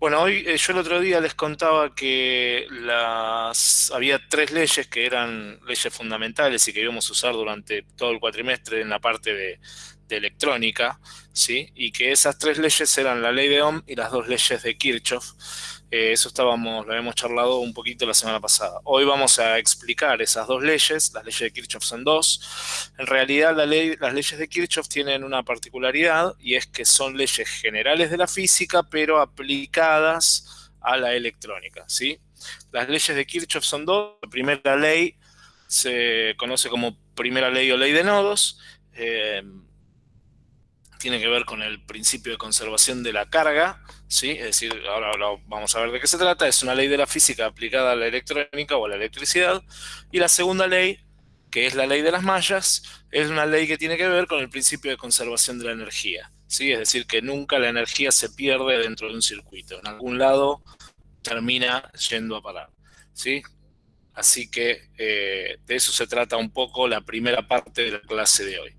Bueno, hoy eh, yo el otro día les contaba que las, había tres leyes que eran leyes fundamentales y que íbamos a usar durante todo el cuatrimestre en la parte de, electrónica, ¿sí? Y que esas tres leyes eran la ley de Ohm y las dos leyes de Kirchhoff. Eh, eso estábamos, lo habíamos charlado un poquito la semana pasada. Hoy vamos a explicar esas dos leyes. Las leyes de Kirchhoff son dos. En realidad las leyes de Kirchhoff tienen una particularidad y es que son leyes generales de la física, pero aplicadas a la electrónica. ¿sí? Las leyes de Kirchhoff son dos. La primera ley se conoce como primera ley o ley de nodos. Eh, tiene que ver con el principio de conservación de la carga, ¿sí? es decir, ahora, vamos a ver de qué se trata, es una ley de la física aplicada a la electrónica o a la electricidad, y la segunda ley, que es la ley de las mallas, es una ley que tiene que ver con el principio de conservación de la energía, ¿sí? es decir, que nunca la energía se pierde dentro de un circuito, en algún lado termina yendo a parar, ¿sí? Así que eh, de eso se trata un poco la primera parte de la clase de hoy.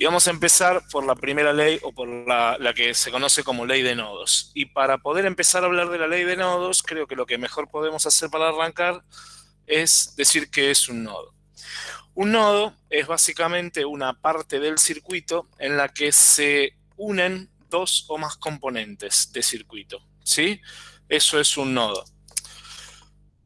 Y vamos a empezar por la primera ley o por la, que se conoce como ley de nodos. Y para poder empezar a hablar de la ley de nodos, creo que lo que mejor podemos hacer para arrancar es decir que es un nodo. Un nodo es básicamente una parte del circuito en la que se unen dos o más componentes de circuito. ¿sí? Eso es un nodo.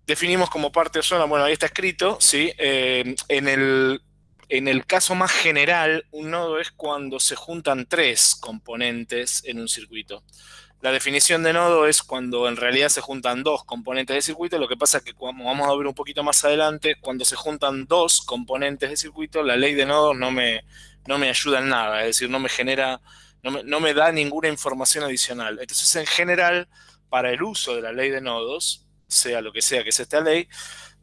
Definimos como parte sola, bueno, ahí está escrito, ¿sí? Eh, en el en el caso más general, un nodo es cuando se juntan tres componentes en un circuito. La definición de nodo es cuando en realidad se juntan dos componentes de circuito. Lo que pasa es que, como vamos a ver un poquito más adelante, cuando se juntan dos componentes de circuito, la ley de nodos no me, no me ayuda en nada. Es decir, no me genera, no me, no me da ninguna información adicional. Entonces, en general, para el uso de la ley de nodos, sea lo que sea que sea esta ley,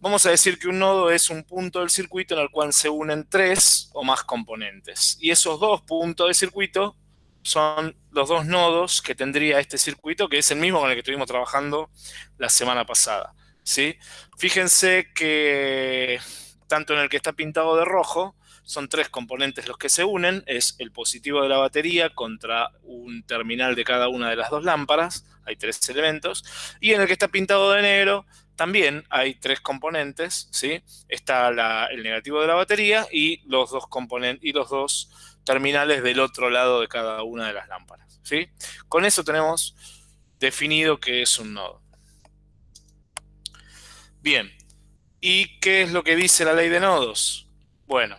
Vamos a decir que un nodo es un punto del circuito en el cual se unen tres o más componentes. Y esos dos puntos del circuito son los dos nodos que tendría este circuito, que es el mismo con el que estuvimos trabajando la semana pasada. ¿sí? Fíjense que tanto en el que está pintado de rojo, son tres componentes los que se unen, es el positivo de la batería contra un terminal de cada una de las dos lámparas, hay tres elementos, y en el que está pintado de negro también hay tres componentes, ¿sí? Está el negativo de la batería y los dos componentes y los dos terminales del otro lado de cada una de las lámparas, ¿sí? Con eso tenemos definido que es un nodo. Bien, ¿y qué es lo que dice la ley de nodos? Bueno,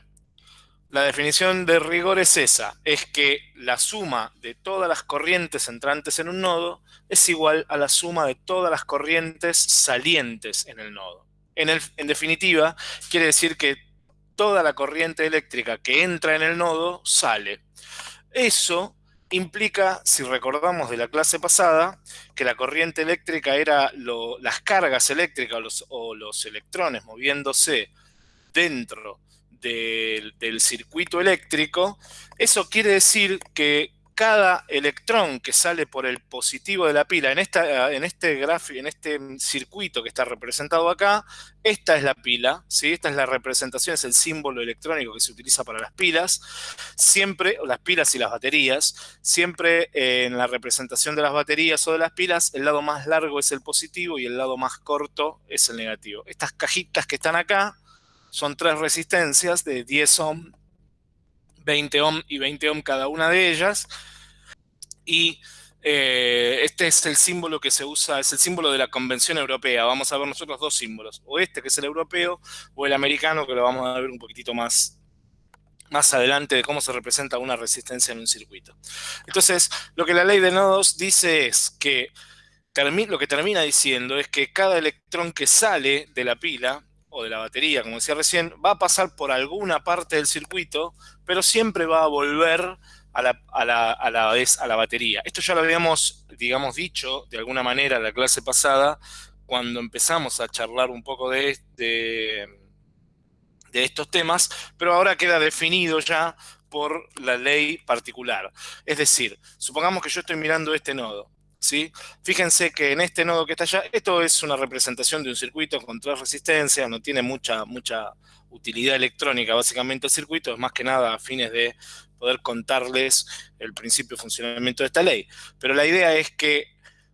la definición de rigor es esa, es que la suma de todas las corrientes entrantes en un nodo es igual a la suma de todas las corrientes salientes en el nodo. En, definitiva, quiere decir que toda la corriente eléctrica que entra en el nodo sale. Eso implica, si recordamos de la clase pasada, que la corriente eléctrica era las cargas eléctricas o los electrones moviéndose dentro del, circuito eléctrico, eso quiere decir que cada electrón que sale por el positivo de la pila en, esta, en este gráfico, en este circuito que está representado acá, esta es la pila, ¿sí? esta es la representación, es el símbolo electrónico que se utiliza para las pilas, siempre, las pilas y las baterías, siempre eh, en la representación de las baterías o de las pilas, el lado más largo es el positivo y el lado más corto es el negativo. Estas cajitas que están acá son tres resistencias de 10 ohm, 20 ohm y 20 ohm cada una de ellas. Y eh, este es el símbolo que se usa, es el símbolo de la Convención Europea. Vamos a ver nosotros dos símbolos, o este que es el europeo, o el americano, que lo vamos a ver un poquitito más, más adelante de cómo se representa una resistencia en un circuito. Entonces, lo que la ley de nodos dice es que lo que termina diciendo es que cada electrón que sale de la pila o de la batería, como decía recién, va a pasar por alguna parte del circuito, pero siempre va a volver a la, a la, vez a la batería. Esto ya lo habíamos, digamos, dicho de alguna manera en la clase pasada, cuando empezamos a charlar un poco de, de, de estos temas, pero ahora queda definido ya por la ley particular. Es decir, supongamos que yo estoy mirando este nodo. ¿Sí? Fíjense que en este nodo que está allá, esto es una representación de un circuito con tres resistencias, no tiene mucha, mucha utilidad electrónica, básicamente el circuito es más que nada a fines de poder contarles el principio de funcionamiento de esta ley. Pero la idea es que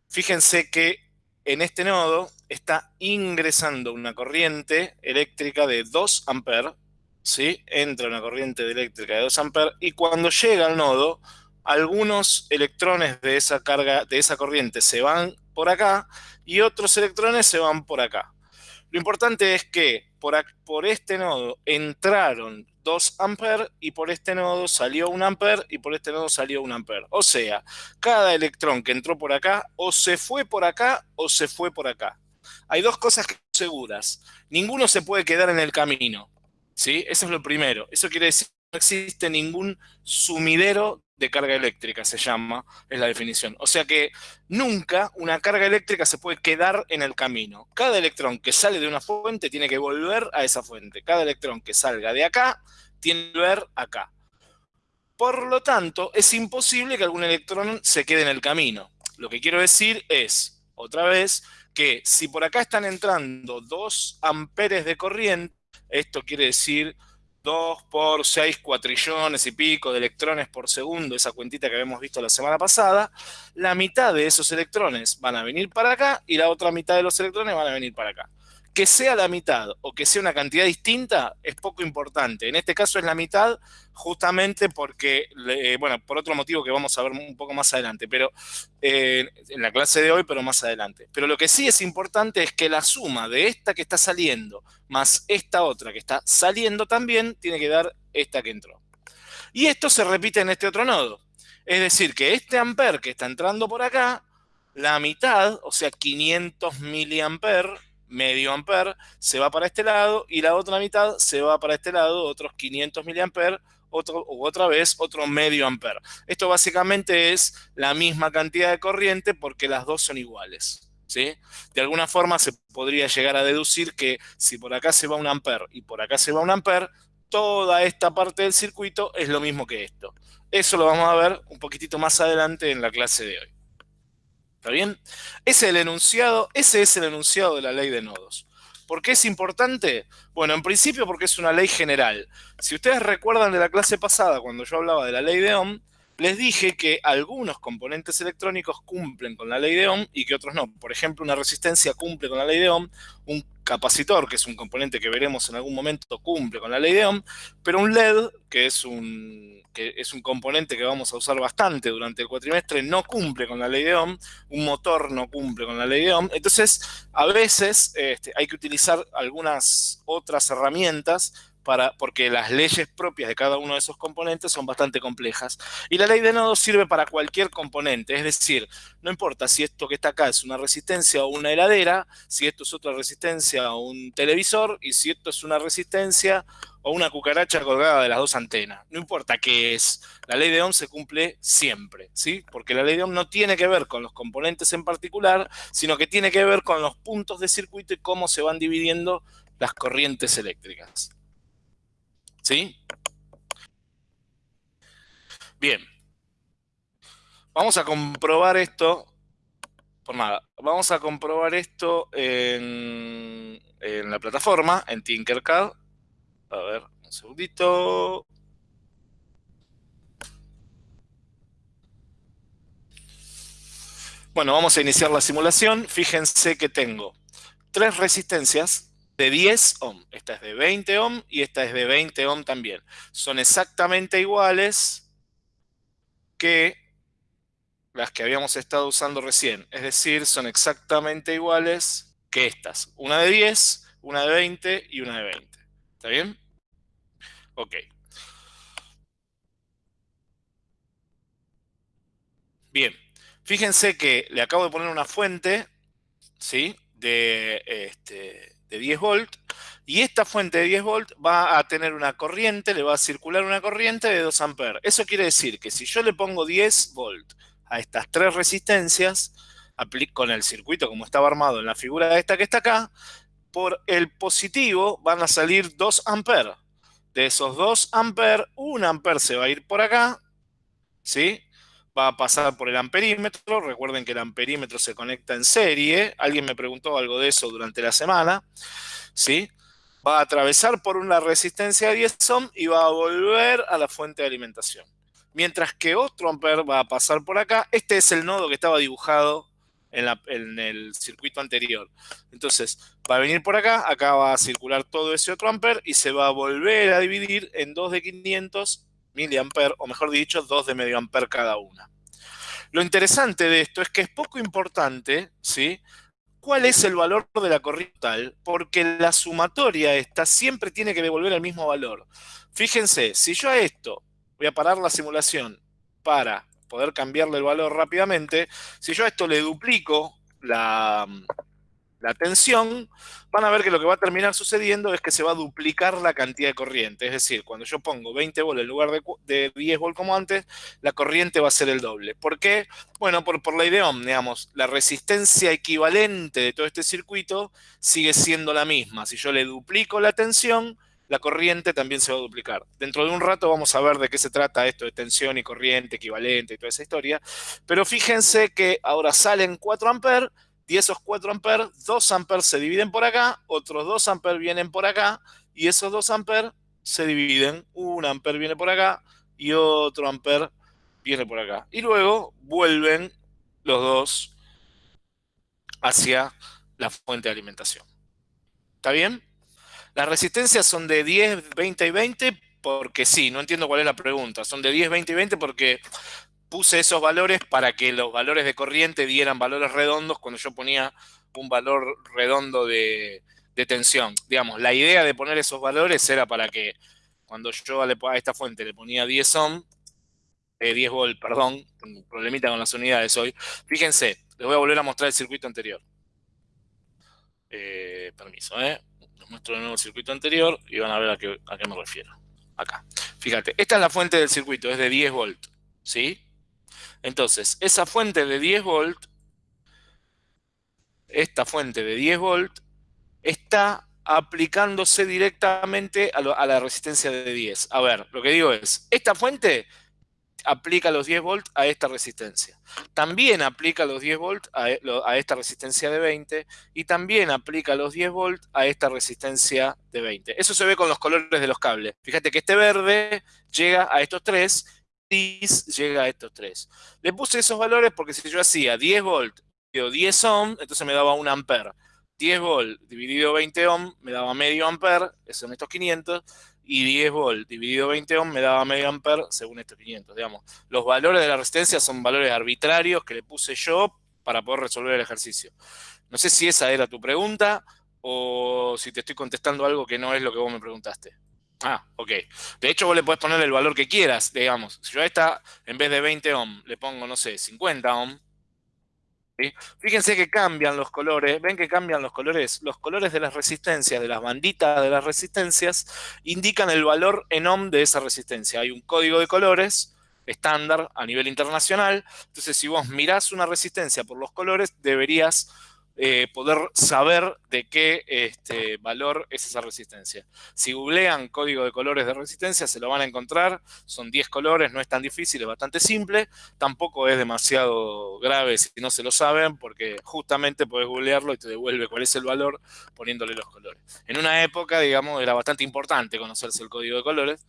fíjense que en este nodo está ingresando una corriente eléctrica de 2 amperes, ¿sí? Entra una corriente eléctrica de 2 amperes y cuando llega al nodo, algunos electrones de esa carga, de esa corriente se van por acá y otros electrones se van por acá. Lo importante es que por, por este nodo entraron 2 amperes y por este nodo salió 1 amper y por este nodo salió 1 amper. O sea, cada electrón que entró por acá o se fue por acá o se fue por acá. Hay dos cosas seguras. Ninguno se puede quedar en el camino. ¿sí? Eso es lo primero. Eso quiere decir que existe ningún sumidero de carga eléctrica, se llama, es la definición. O sea que nunca una carga eléctrica se puede quedar en el camino. Cada electrón que sale de una fuente tiene que volver a esa fuente. Cada electrón que salga de acá tiene que volver acá. Por lo tanto, es imposible que algún electrón se quede en el camino. Lo que quiero decir es, otra vez, que si por acá están entrando 2 amperes de corriente, esto quiere decir 2 por 6 cuatrillones y pico de electrones por segundo, esa cuentita que habíamos visto la semana pasada, la mitad de esos electrones van a venir para acá y la otra mitad de los electrones van a venir para acá. Que sea la mitad o que sea una cantidad distinta es poco importante. En este caso es la mitad justamente porque, bueno, por otro motivo que vamos a ver un poco más adelante, pero eh, en la clase de hoy, pero más adelante. Pero lo que sí es importante es que la suma de esta que está saliendo más esta otra que está saliendo también tiene que dar esta que entró. Y esto se repite en este otro nodo. Es decir, que este amper que está entrando por acá, la mitad, o sea, 500 miliamper, medio amper, se va para este lado y la otra mitad se va para este lado, otros 500 miliamper, otro, otra vez otro medio amper. Esto básicamente es la misma cantidad de corriente porque las dos son iguales. ¿sí? De alguna forma se podría llegar a deducir que si por acá se va un amper y por acá se va un amper, toda esta parte del circuito es lo mismo que esto. Eso lo vamos a ver un poquitito más adelante en la clase de hoy. ¿Está bien? Ese es el enunciado, ese es el enunciado de la ley de nodos. ¿Por qué es importante? Bueno, en principio porque es una ley general. Si ustedes recuerdan de la clase pasada, cuando yo hablaba de la ley de Ohm, les dije que algunos componentes electrónicos cumplen con la ley de Ohm y que otros no. Por ejemplo, una resistencia cumple con la ley de Ohm, un capacitor, que es un componente que veremos en algún momento, cumple con la ley de Ohm, pero un LED, que es un, componente que vamos a usar bastante durante el cuatrimestre, no cumple con la ley de Ohm, un motor no cumple con la ley de Ohm. Entonces, a veces este, hay que utilizar algunas otras herramientas porque las leyes propias de cada uno de esos componentes son bastante complejas. Y la ley de nodos sirve para cualquier componente, es decir, no importa si esto que está acá es una resistencia o una heladera, si esto es otra resistencia o un televisor, y si esto es una resistencia o una cucaracha colgada de las dos antenas. No importa qué es, la ley de Ohm se cumple siempre, ¿sí? Porque la ley de Ohm no tiene que ver con los componentes en particular, sino que tiene que ver con los puntos de circuito y cómo se van dividiendo las corrientes eléctricas. ¿Sí? Bien. Vamos a comprobar esto. Por nada. Vamos a comprobar esto en, en la plataforma, en Tinkercad. A ver, un segundito. Bueno, vamos a iniciar la simulación. Fíjense que tengo tres resistencias de 10 ohm, esta es de 20 ohm y esta es de 20 ohm también. Son exactamente iguales que las que habíamos estado usando recién. Es decir, son exactamente iguales que estas. Una de 10, una de 20 y una de 20. ¿Está bien? Ok. Bien. Fíjense que le acabo de poner una fuente, ¿sí? De, este, de 10 volts, y esta fuente de 10 volts va a tener una corriente, le va a circular una corriente de 2 amperes. Eso quiere decir que si yo le pongo 10 volts a estas tres resistencias, con el circuito como estaba armado en la figura esta que está acá, por el positivo van a salir 2 amperes. De esos 2 amperes, 1 amper se va a ir por acá, ¿sí? Va a pasar por el amperímetro. Recuerden que el amperímetro se conecta en serie. Alguien me preguntó algo de eso durante la semana. ¿Sí? Va a atravesar por una resistencia de 10 ohm y va a volver a la fuente de alimentación. Mientras que otro amper va a pasar por acá. Este es el nodo que estaba dibujado en, el circuito anterior. Entonces, va a venir por acá, acá va a circular todo ese otro amper y se va a volver a dividir en dos de 500 miliamper, o mejor dicho, dos de medio amper cada una. Lo interesante de esto es que es poco importante, ¿sí? ¿Cuál es el valor de la corriente tal? Porque la sumatoria esta siempre tiene que devolver el mismo valor. Fíjense, si yo a esto voy a parar la simulación para poder cambiarle el valor rápidamente, si yo a esto le duplico la, la tensión, van a ver que lo que va a terminar sucediendo es que se va a duplicar la cantidad de corriente. Es decir, cuando yo pongo 20 volt en lugar de, 10 volt como antes, la corriente va a ser el doble. ¿Por qué? Bueno, por, por ley de Ohm, digamos, la resistencia equivalente de todo este circuito sigue siendo la misma. Si yo le duplico la tensión, la corriente también se va a duplicar. Dentro de un rato vamos a ver de qué se trata esto de tensión y corriente equivalente y toda esa historia. Pero fíjense que ahora salen 4 amperes y esos 4 amperes, 2 amperes se dividen por acá, otros 2 amperes vienen por acá y esos 2 amperes se dividen. Un amper viene por acá y otro amper viene por acá. Y luego vuelven los dos hacia la fuente de alimentación. ¿Está bien? Las resistencias son de 10, 20 y 20 porque sí, no entiendo cuál es la pregunta. Son de 10, 20 y 20 porque puse esos valores para que los valores de corriente dieran valores redondos cuando yo ponía un valor redondo de, tensión. Digamos, la idea de poner esos valores era para que cuando yo a esta fuente le ponía 10 ohm, 10 eh, volt, perdón, un problemita con las unidades hoy. Fíjense, les voy a volver a mostrar el circuito anterior. Eh, permiso, ¿eh? muestro de nuevo el circuito anterior y van a ver a qué, a qué me refiero. Acá. Fíjate, esta es la fuente del circuito, es de 10 volt, ¿sí? Entonces, esa fuente de 10 volt, esta fuente de 10 volt, está aplicándose directamente a, la resistencia de 10. A ver, lo que digo es, esta fuente aplica los 10 volts a esta resistencia. También aplica los 10 volts a, esta resistencia de 20 y también aplica los 10 volts a esta resistencia de 20. Eso se ve con los colores de los cables. Fíjate que este verde llega a estos tres, llega a estos tres. Le puse esos valores porque si yo hacía 10 volts o 10 ohm, entonces me daba un ampere. 10 volts dividido 20 ohm me daba medio ampere, son estos 500, y 10 volt dividido 20 ohm me daba medio ampere según estos 500, digamos. Los valores de la resistencia son valores arbitrarios que le puse yo para poder resolver el ejercicio. No sé si esa era tu pregunta o si te estoy contestando algo que no es lo que vos me preguntaste. Ah, ok. De hecho, vos le podés poner el valor que quieras, digamos. Si yo a esta, en vez de 20 ohm, le pongo, no sé, 50 ohm, Fíjense que cambian los colores, ven que cambian los colores. Los colores de las resistencias, de las banditas de las resistencias, indican el valor en ohm de esa resistencia. Hay un código de colores estándar a nivel internacional. Entonces, si vos mirás una resistencia por los colores, deberías eh, poder saber de qué este, valor es esa resistencia. Si googlean código de colores de resistencia, se lo van a encontrar. Son 10 colores, no es tan difícil, es bastante simple. Tampoco es demasiado grave si no se lo saben, porque justamente puedes googlearlo y te devuelve cuál es el valor poniéndole los colores. En una época, digamos, era bastante importante conocerse el código de colores.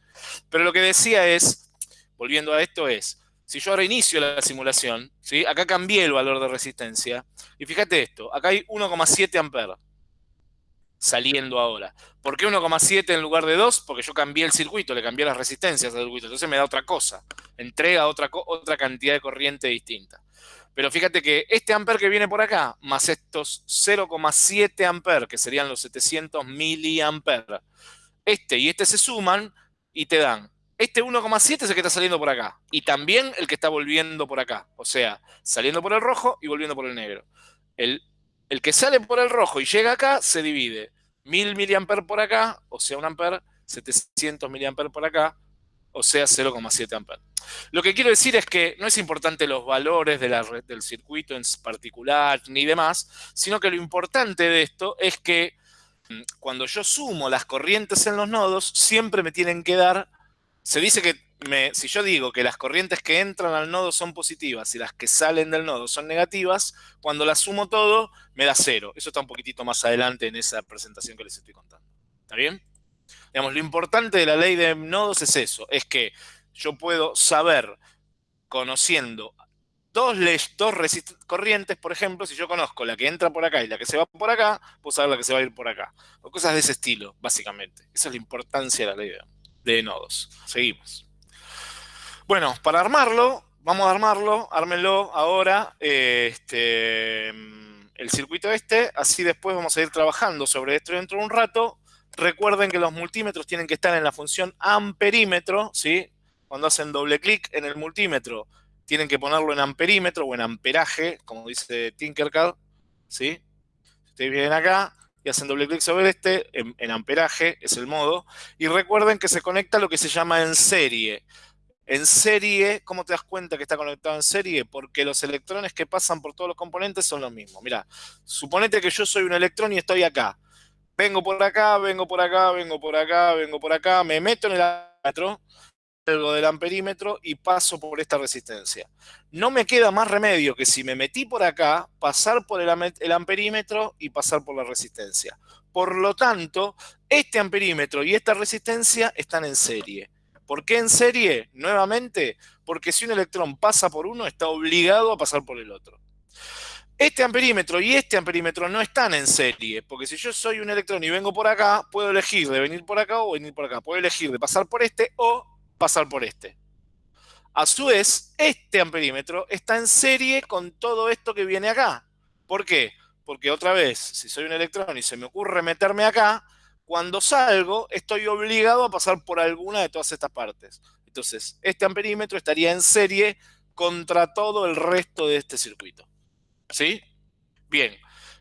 Pero lo que decía es, volviendo a esto, es si yo ahora inicio la simulación, ¿sí? acá cambié el valor de resistencia, y fíjate esto, acá hay 1,7 amperes saliendo ahora. ¿Por qué 1,7 en lugar de 2? Porque yo cambié el circuito, le cambié las resistencias al circuito, entonces me da otra cosa, entrega otra, otra cantidad de corriente distinta. Pero fíjate que este amper que viene por acá, más estos 0,7 amperes, que serían los 700 miliamperes, este y este se suman y te dan este 1,7 es el que está saliendo por acá. Y también el que está volviendo por acá. O sea, saliendo por el rojo y volviendo por el negro. El, el que sale por el rojo y llega acá se divide. 1000 mA por acá, o sea, un amper. 700 mA por acá, o sea, 0,7 amperes. Lo que quiero decir es que no es importante los valores de la del circuito en particular ni demás, sino que lo importante de esto es que mm, cuando yo sumo las corrientes en los nodos, siempre me tienen que dar se dice que si yo digo que las corrientes que entran al nodo son positivas y las que salen del nodo son negativas, cuando las sumo todo, me da cero. Eso está un poquitito más adelante en esa presentación que les estoy contando. ¿Está bien? Digamos, lo importante de la ley de nodos es eso, es que yo puedo saber, conociendo dos, dos corrientes, por ejemplo, si yo conozco la que entra por acá y la que se va por acá, puedo saber la que se va a ir por acá. O cosas de ese estilo, básicamente. Esa es la importancia de la ley de. Seguimos. Bueno, para armarlo, vamos a armarlo, ármenlo ahora, este, el circuito este, así después vamos a ir trabajando sobre esto dentro de un rato. Recuerden que los multímetros tienen que estar en la función amperímetro, ¿sí? Cuando hacen doble clic en el multímetro, tienen que ponerlo en amperímetro o en amperaje, como dice Tinkercad, ¿sí? Ustedes vienen acá y hacen doble clic sobre este, en, amperaje es el modo, y recuerden que se conecta lo que se llama en serie. En serie, ¿cómo te das cuenta que está conectado en serie? Porque los electrones que pasan por todos los componentes son los mismos. Mira, suponete que yo soy un electrón y estoy acá. Vengo por acá, vengo por acá, vengo por acá, vengo por acá, me meto en el amperímetro, salgo del amperímetro y paso por esta resistencia. No me queda más remedio que si me metí por acá, pasar por el amperímetro y pasar por la resistencia. Por lo tanto, este amperímetro y esta resistencia están en serie. ¿Por qué en serie? Nuevamente, porque si un electrón pasa por uno, está obligado a pasar por el otro. Este amperímetro y este amperímetro no están en serie, porque si yo soy un electrón y vengo por acá, puedo elegir de venir por acá o venir por acá. Puedo elegir de pasar por este o pasar por este. A su vez, este amperímetro está en serie con todo esto que viene acá. ¿Por qué? Porque otra vez, si soy un electrón y se me ocurre meterme acá, cuando salgo, estoy obligado a pasar por alguna de todas estas partes. Entonces, este amperímetro estaría en serie contra todo el resto de este circuito. ¿Sí? Bien,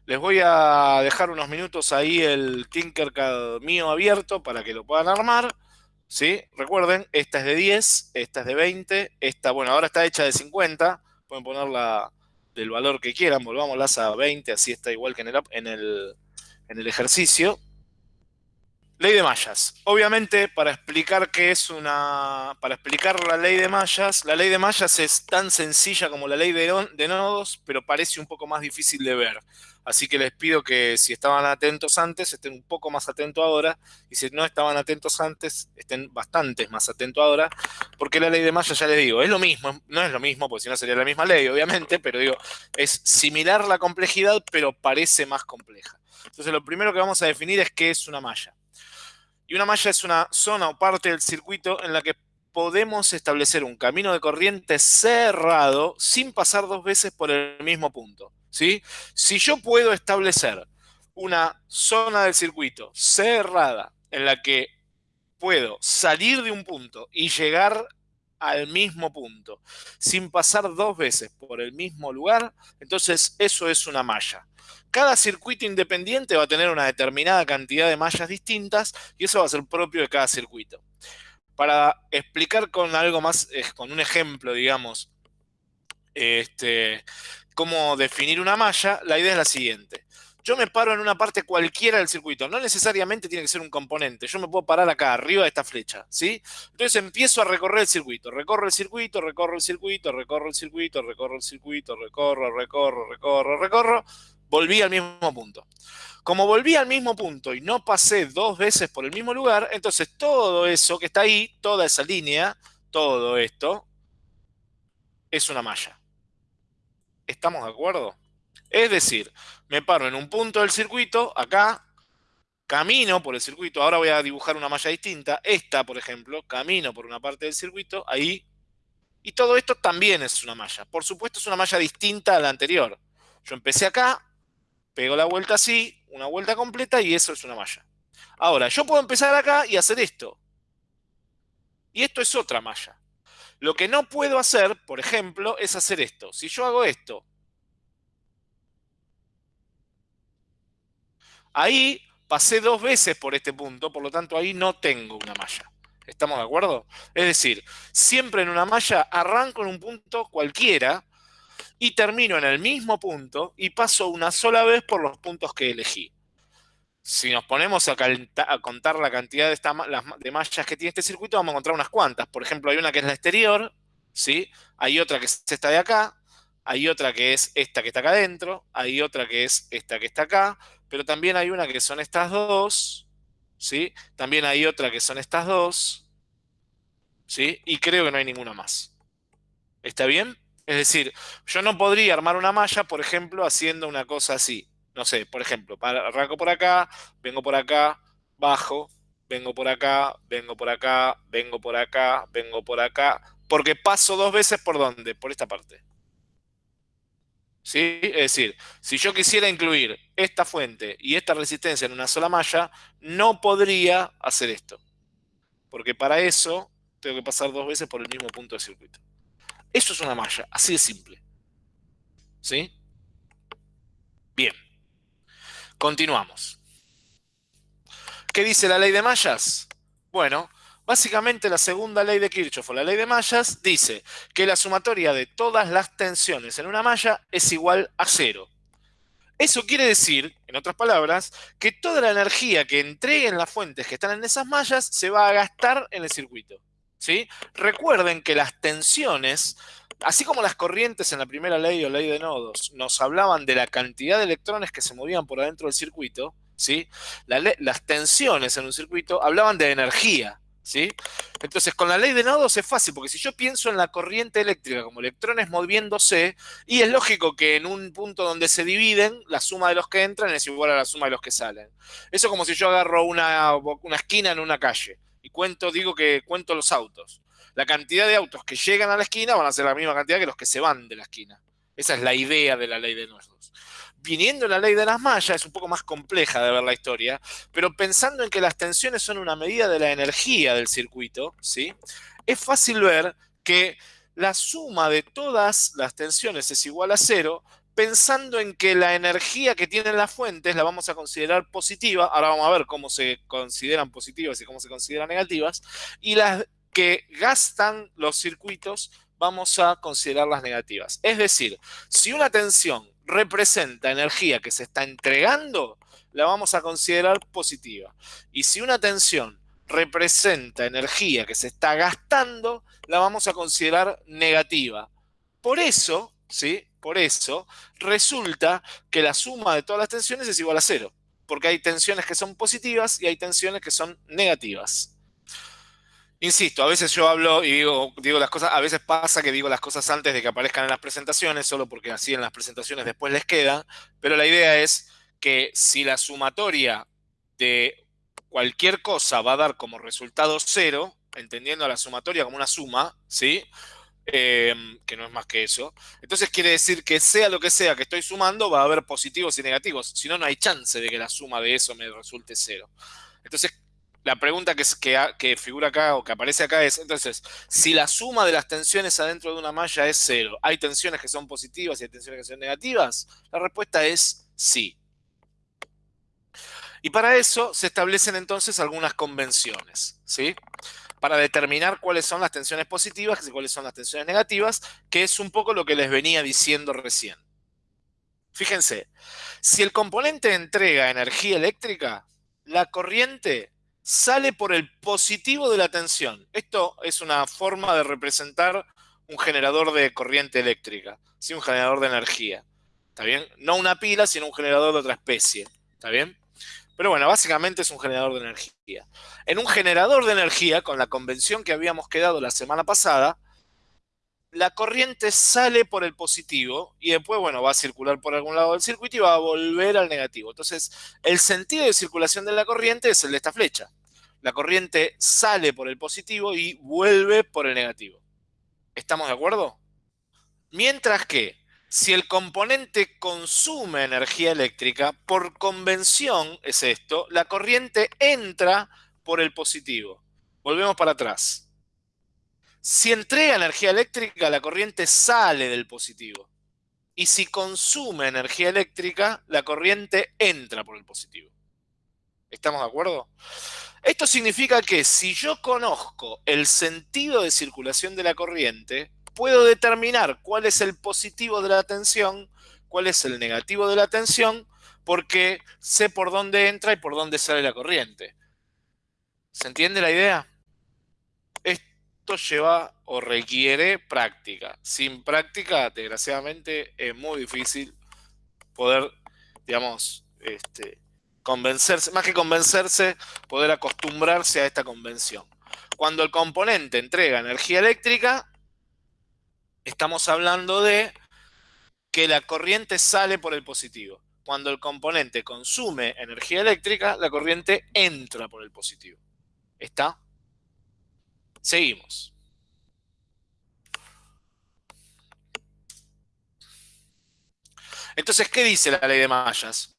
les voy a dejar unos minutos ahí el Tinkercad mío abierto para que lo puedan armar. ¿Sí? Recuerden, esta es de 10, esta es de 20, esta, bueno, ahora está hecha de 50. Pueden ponerla del valor que quieran, volvámoslas a 20, así está igual que en el, en el, en el ejercicio. Ley de mallas. Obviamente, para explicar qué es una. Para explicar la ley de mallas, la ley de mallas es tan sencilla como la ley de, de, nodos, pero parece un poco más difícil de ver. Así que les pido que si estaban atentos antes, estén un poco más atentos ahora. Y si no estaban atentos antes, estén bastante más atentos ahora. Porque la ley de mallas, ya les digo, es lo mismo. No es lo mismo, porque si no sería la misma ley, obviamente. Pero digo, es similar la complejidad, pero parece más compleja. Entonces, lo primero que vamos a definir es qué es una malla. Y una malla es una zona o parte del circuito en la que podemos establecer un camino de corriente cerrado sin pasar dos veces por el mismo punto. Si yo puedo establecer una zona del circuito cerrada en la que puedo salir de un punto y llegar al mismo punto sin pasar dos veces por el mismo lugar, entonces eso es una malla. Cada circuito independiente va a tener una determinada cantidad de mallas distintas y eso va a ser propio de cada circuito. Para explicar con algo más, eh, con un ejemplo, digamos, este, cómo definir una malla, la idea es la siguiente. Yo me paro en una parte cualquiera del circuito, no necesariamente tiene que ser un componente, yo me puedo parar acá, arriba de esta flecha, ¿sí? Entonces empiezo a recorrer el circuito, recorro el circuito, recorro el circuito, recorro el circuito, recorro el circuito, recorro, recorro, recorro, recorro, volví al mismo punto. Como volví al mismo punto y no pasé dos veces por el mismo lugar, entonces todo eso que está ahí, toda esa línea, todo esto, es una malla. ¿Estamos de acuerdo? Es decir, me paro en un punto del circuito, acá, camino por el circuito, ahora voy a dibujar una malla distinta, esta, por ejemplo, camino por una parte del circuito, ahí, y todo esto también es una malla. Por supuesto es una malla distinta a la anterior. Yo empecé acá, pego la vuelta así, una vuelta completa y eso es una malla. Ahora, yo puedo empezar acá y hacer esto. Y esto es otra malla. Lo que no puedo hacer, por ejemplo, es hacer esto. Si yo hago esto, ahí pasé dos veces por este punto, por lo tanto ahí no tengo una malla. ¿Estamos de acuerdo? Es decir, siempre en una malla arranco en un punto cualquiera, y termino en el mismo punto y paso una sola vez por los puntos que elegí. Si nos ponemos a, contar la cantidad de, mallas que tiene este circuito, vamos a encontrar unas cuantas. Por ejemplo, hay una que es la exterior, ¿sí? hay otra que es esta de acá, hay otra que es esta que está acá adentro, hay otra que es esta que está acá, pero también hay una que son estas dos, ¿sí? También hay otra que son estas dos, ¿sí? Y creo que no hay ninguna más. ¿Está bien? Es decir, yo no podría armar una malla, por ejemplo, haciendo una cosa así. No sé, por ejemplo, arranco por acá, vengo por acá, bajo, vengo por acá, vengo por acá, vengo por acá, vengo por acá, porque paso dos veces por dónde, por esta parte. ¿Sí? Es decir, si yo quisiera incluir esta fuente y esta resistencia en una sola malla, no podría hacer esto. Porque para eso tengo que pasar dos veces por el mismo punto de circuito. Eso es una malla, así de simple. ¿Sí? Bien. Continuamos. ¿Qué dice la ley de mallas? Bueno, básicamente la segunda ley de Kirchhoff o la ley de mallas dice que la sumatoria de todas las tensiones en una malla es igual a cero. Eso quiere decir, en otras palabras, que toda la energía que entreguen las fuentes que están en esas mallas se va a gastar en el circuito. ¿sí? Recuerden que las tensiones, así como las corrientes en la primera ley o ley de nodos, nos hablaban de la cantidad de electrones que se movían por adentro del circuito, ¿sí? las tensiones en un circuito hablaban de energía. ¿Sí? Entonces, con la ley de nodos es fácil, porque si yo pienso en la corriente eléctrica como electrones moviéndose, y es lógico que en un punto donde se dividen, la suma de los que entran es igual a la suma de los que salen. Eso es como si yo agarro una, una esquina en una calle y cuento, digo que cuento los autos. La cantidad de autos que llegan a la esquina van a ser la misma cantidad que los que se van de la esquina. Esa es la idea de la ley de nodos viniendo la ley de las mallas, es un poco más compleja de ver la historia, pero pensando en que las tensiones son una medida de la energía del circuito, ¿sí? es fácil ver que la suma de todas las tensiones es igual a cero, pensando en que la energía que tienen las fuentes la vamos a considerar positiva, ahora vamos a ver cómo se consideran positivas y cómo se consideran negativas, y las que gastan los circuitos vamos a considerarlas negativas. Es decir, si una tensión representa energía que se está entregando, la vamos a considerar positiva. Y si una tensión representa energía que se está gastando, la vamos a considerar negativa. Por eso, ¿sí? Por eso resulta que la suma de todas las tensiones es igual a cero, porque hay tensiones que son positivas y hay tensiones que son negativas. Insisto, a veces yo hablo y digo, digo las cosas, a veces pasa que digo las cosas antes de que aparezcan en las presentaciones, solo porque así en las presentaciones después les queda, pero la idea es que si la sumatoria de cualquier cosa va a dar como resultado cero, entendiendo la sumatoria como una suma, ¿sí? Em, que no es más que eso. Entonces quiere decir que sea lo que sea que estoy sumando, va a haber positivos y negativos. Si no, no hay chance de que la suma de eso me resulte cero. Entonces, la pregunta que, figura acá o que aparece acá es, entonces, si la suma de las tensiones adentro de una malla es cero, ¿hay tensiones que son positivas y hay tensiones que son negativas? La respuesta es sí. Y para eso se establecen entonces algunas convenciones, ¿sí? Para determinar cuáles son las tensiones positivas y cuáles son las tensiones negativas, que es un poco lo que les venía diciendo recién. Fíjense, si el componente entrega energía eléctrica, la corriente sale por el positivo de la tensión. Esto es una forma de representar un generador de corriente eléctrica, ¿sí? un generador de energía. ¿Está bien? No una pila, sino un generador de otra especie. ¿Está bien? Pero bueno, básicamente es un generador de energía. En un generador de energía, con la convención que habíamos quedado la semana pasada, la corriente sale por el positivo y después, bueno, va a circular por algún lado del circuito y va a volver al negativo. Entonces, el sentido de circulación de la corriente es el de esta flecha la corriente sale por el positivo y vuelve por el negativo. ¿Estamos de acuerdo? Mientras que si el componente consume energía eléctrica, por convención es esto, la corriente entra por el positivo. Volvemos para atrás. Si entrega energía eléctrica, la corriente sale del positivo. Y si consume energía eléctrica, la corriente entra por el positivo. ¿Estamos de acuerdo? Esto significa que si yo conozco el sentido de circulación de la corriente, puedo determinar cuál es el positivo de la tensión, cuál es el negativo de la tensión, porque sé por dónde entra y por dónde sale la corriente. ¿Se entiende la idea? Esto lleva o requiere práctica. Sin práctica, desgraciadamente, es muy difícil poder, digamos, este, convencerse, más que convencerse, poder acostumbrarse a esta convención. Cuando el componente entrega energía eléctrica, estamos hablando de que la corriente sale por el positivo. Cuando el componente consume energía eléctrica, la corriente entra por el positivo. ¿Está? Seguimos. Entonces, ¿qué dice la ley de mallas?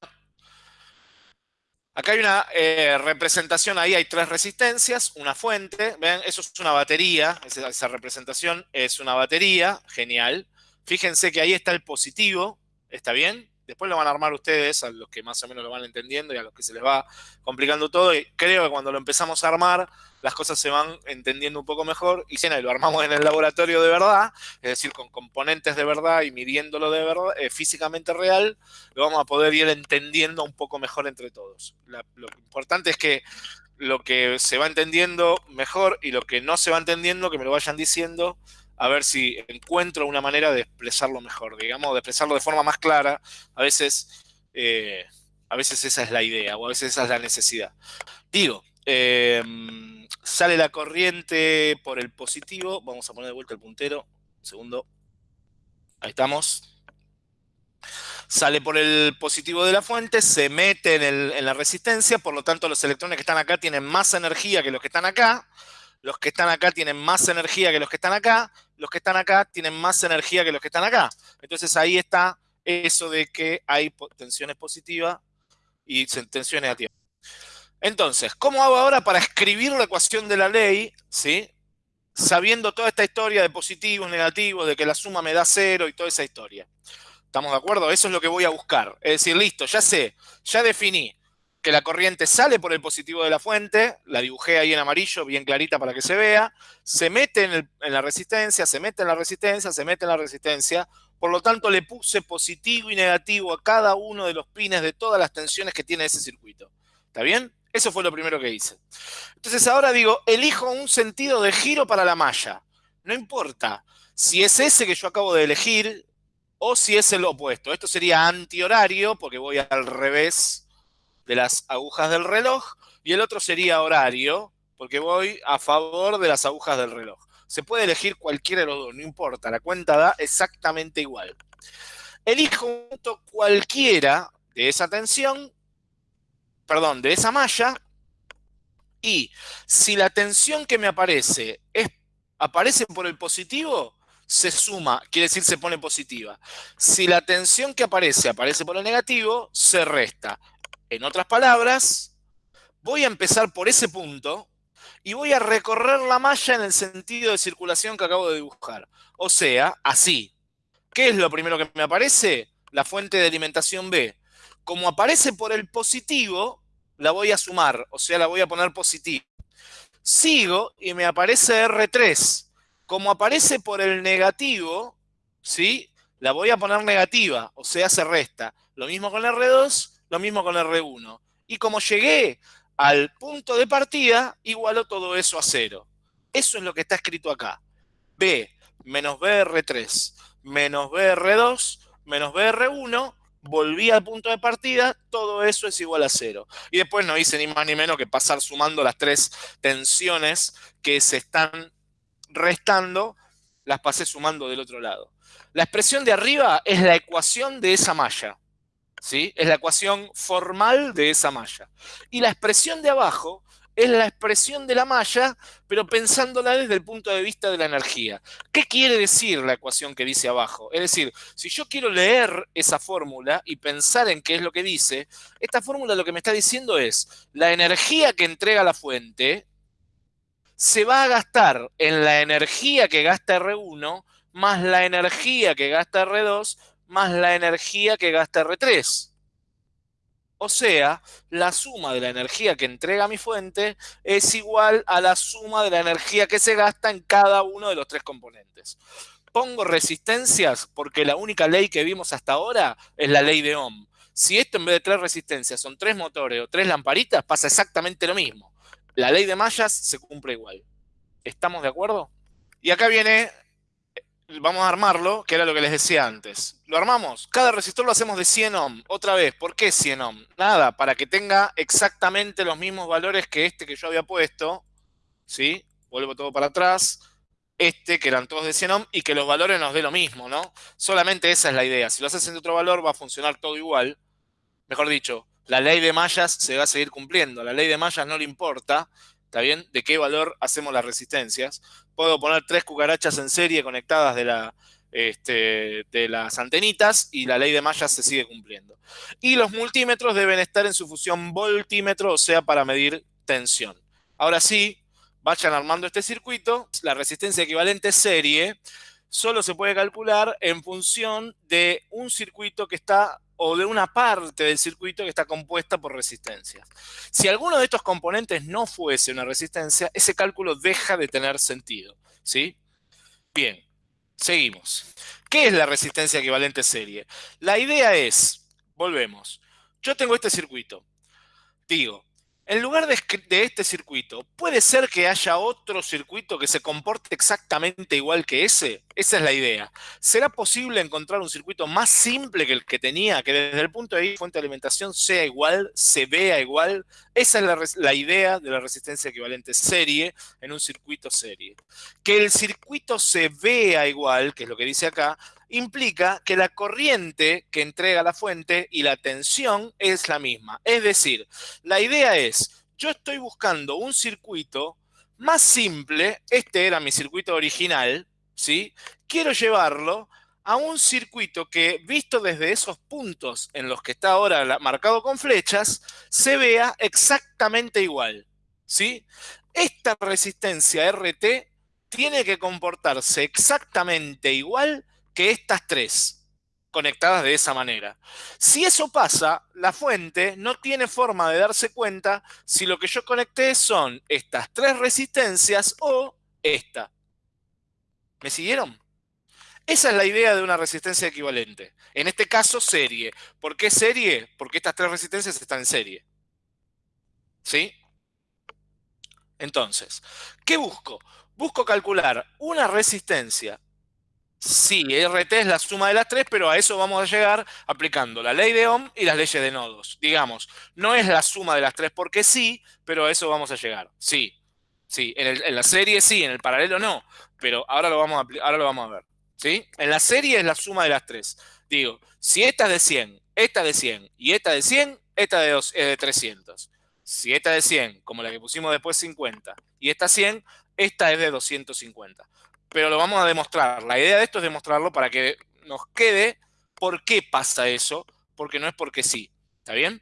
Acá hay una eh, representación, ahí hay tres resistencias, una fuente, ven, eso es una batería, esa, esa, representación es una batería, genial. Fíjense que ahí está el positivo, ¿está bien? Después lo van a armar ustedes, a los que más o menos lo van entendiendo y a los que se les va complicando todo. Y creo que cuando lo empezamos a armar, las cosas se van entendiendo un poco mejor. Y si lo armamos en el laboratorio de verdad, es decir, con componentes de verdad y midiéndolo de verdad, eh, físicamente real, lo vamos a poder ir entendiendo un poco mejor entre todos. Lo importante es que lo que se va entendiendo mejor y lo que no se va entendiendo, que me lo vayan diciendo, a ver si encuentro una manera de expresarlo mejor, digamos, de expresarlo de forma más clara. A veces, eh, a veces esa es la idea o a veces esa es la necesidad. Digo, eh, sale la corriente por el positivo. Vamos a poner de vuelta el puntero. Un segundo. Ahí estamos. Sale por el positivo de la fuente, se mete en, el, en la resistencia, por lo tanto los electrones que están acá tienen más energía que los que están acá los que están acá tienen más energía que los que están acá, los que están acá tienen más energía que los que están acá. Entonces ahí está eso de que hay tensiones positivas y tensiones negativas. Entonces, ¿cómo hago ahora para escribir la ecuación de la ley, ¿sí? sabiendo toda esta historia de positivos, negativos, de que la suma me da cero y toda esa historia? ¿Estamos de acuerdo? Eso es lo que voy a buscar. Es decir, listo, ya sé, ya definí que la corriente sale por el positivo de la fuente, la dibujé ahí en amarillo, bien clarita para que se vea, se mete en, la resistencia, se mete en la resistencia, se mete en la resistencia, por lo tanto le puse positivo y negativo a cada uno de los pines de todas las tensiones que tiene ese circuito. ¿Está bien? Eso fue lo primero que hice. Entonces ahora digo, elijo un sentido de giro para la malla. No importa si es ese que yo acabo de elegir o si es el opuesto. Esto sería antihorario porque voy al revés de las agujas del reloj y el otro sería horario, porque voy a favor de las agujas del reloj. Se puede elegir cualquiera de los dos, no importa, la cuenta da exactamente igual. Elijo un punto cualquiera de esa tensión, perdón, de esa malla, y si la tensión que me aparece es, aparece por el positivo, se suma, quiere decir se pone positiva. Si la tensión que aparece aparece por el negativo, se resta. En otras palabras, voy a empezar por ese punto y voy a recorrer la malla en el sentido de circulación que acabo de dibujar. O sea, así. ¿Qué es lo primero que me aparece? La fuente de alimentación B. Como aparece por el positivo, la voy a sumar, o sea, la voy a poner positiva. Sigo y me aparece R3. Como aparece por el negativo, ¿sí? La voy a poner negativa, o sea, se resta. Lo mismo con R2 lo mismo con R1. Y como llegué al punto de partida, igualo todo eso a cero. Eso es lo que está escrito acá. B menos BR3 menos BR2 menos BR1, volví al punto de partida, todo eso es igual a cero. Y después no hice ni más ni menos que pasar sumando las tres tensiones que se están restando, las pasé sumando del otro lado. La expresión de arriba es la ecuación de esa malla. ¿sí? Es la ecuación formal de esa malla. Y la expresión de abajo es la expresión de la malla, pero pensándola desde el punto de vista de la energía. ¿Qué quiere decir la ecuación que dice abajo? Es decir, si yo quiero leer esa fórmula y pensar en qué es lo que dice, esta fórmula lo que me está diciendo es, la energía que entrega la fuente se va a gastar en la energía que gasta R1 más la energía que gasta R2 más la energía que gasta R3. O sea, la suma de la energía que entrega mi fuente es igual a la suma de la energía que se gasta en cada uno de los tres componentes. Pongo resistencias porque la única ley que vimos hasta ahora es la ley de Ohm. Si esto en vez de tres resistencias son tres motores o tres lamparitas, pasa exactamente lo mismo. La ley de mallas se cumple igual. ¿Estamos de acuerdo? Y acá viene vamos a armarlo, que era lo que les decía antes. Lo armamos, cada resistor lo hacemos de 100 ohm. Otra vez, ¿por qué 100 ohm? Nada, para que tenga exactamente los mismos valores que este que yo había puesto. ¿Sí? Vuelvo todo para atrás. este, que eran todos de 100 ohm, y que los valores nos dé lo mismo, ¿no? Solamente esa es la idea. Si lo haces en otro valor, va a funcionar todo igual. Mejor dicho, la ley de mallas se va a seguir cumpliendo. La ley de mallas no le importa, ¿está bien? De qué valor hacemos las resistencias. Puedo poner tres cucarachas en serie conectadas de, la, este, de las antenitas y la ley de mallas se sigue cumpliendo. Y los multímetros deben estar en su función voltímetro, o sea, para medir tensión. Ahora sí, vayan armando este circuito. La resistencia equivalente serie solo se puede calcular en función de un circuito que está o de una parte del circuito que está compuesta por resistencias. Si alguno de estos componentes no fuese una resistencia, ese cálculo deja de tener sentido. ¿sí? Bien, seguimos. ¿Qué es la resistencia equivalente serie? La idea es, volvemos, yo tengo este circuito. Digo, en lugar de, este circuito, ¿puede ser que haya otro circuito que se comporte exactamente igual que ese? Esa es la idea. ¿Será posible encontrar un circuito más simple que el que tenía, que desde el punto de vista de fuente de alimentación sea igual, se vea igual? Esa es la, la idea de la resistencia equivalente serie en un circuito serie. Que el circuito se vea igual, que es lo que dice acá, implica que la corriente que entrega la fuente y la tensión es la misma. Es decir, la idea es, yo estoy buscando un circuito más simple, este era mi circuito original, ¿sí? Quiero llevarlo a un circuito que, visto desde esos puntos en los que está ahora marcado con flechas, se vea exactamente igual, ¿sí? Esta resistencia RT tiene que comportarse exactamente igual que estas tres conectadas de esa manera. Si eso pasa, la fuente no tiene forma de darse cuenta si lo que yo conecté son estas tres resistencias o esta. ¿Me siguieron? Esa es la idea de una resistencia equivalente. En este caso, serie. ¿Por qué serie? Porque estas tres resistencias están en serie. ¿Sí? Entonces, ¿qué busco? Busco calcular una resistencia Sí, RT es la suma de las tres, pero a eso vamos a llegar aplicando la ley de Ohm y las leyes de nodos. Digamos, no es la suma de las tres porque sí, pero a eso vamos a llegar. Sí, sí, en, la serie sí, en el paralelo no, pero ahora lo vamos a, ahora lo vamos a ver. ¿sí? En la serie es la suma de las tres. Digo, si esta es de 100, esta de 100 y esta de 100, esta de es de 300. Si esta de 100, como la que pusimos después 50, y esta 100, esta es de 250 pero lo vamos a demostrar. La idea de esto es demostrarlo para que nos quede por qué pasa eso, porque no es porque sí. ¿Está bien?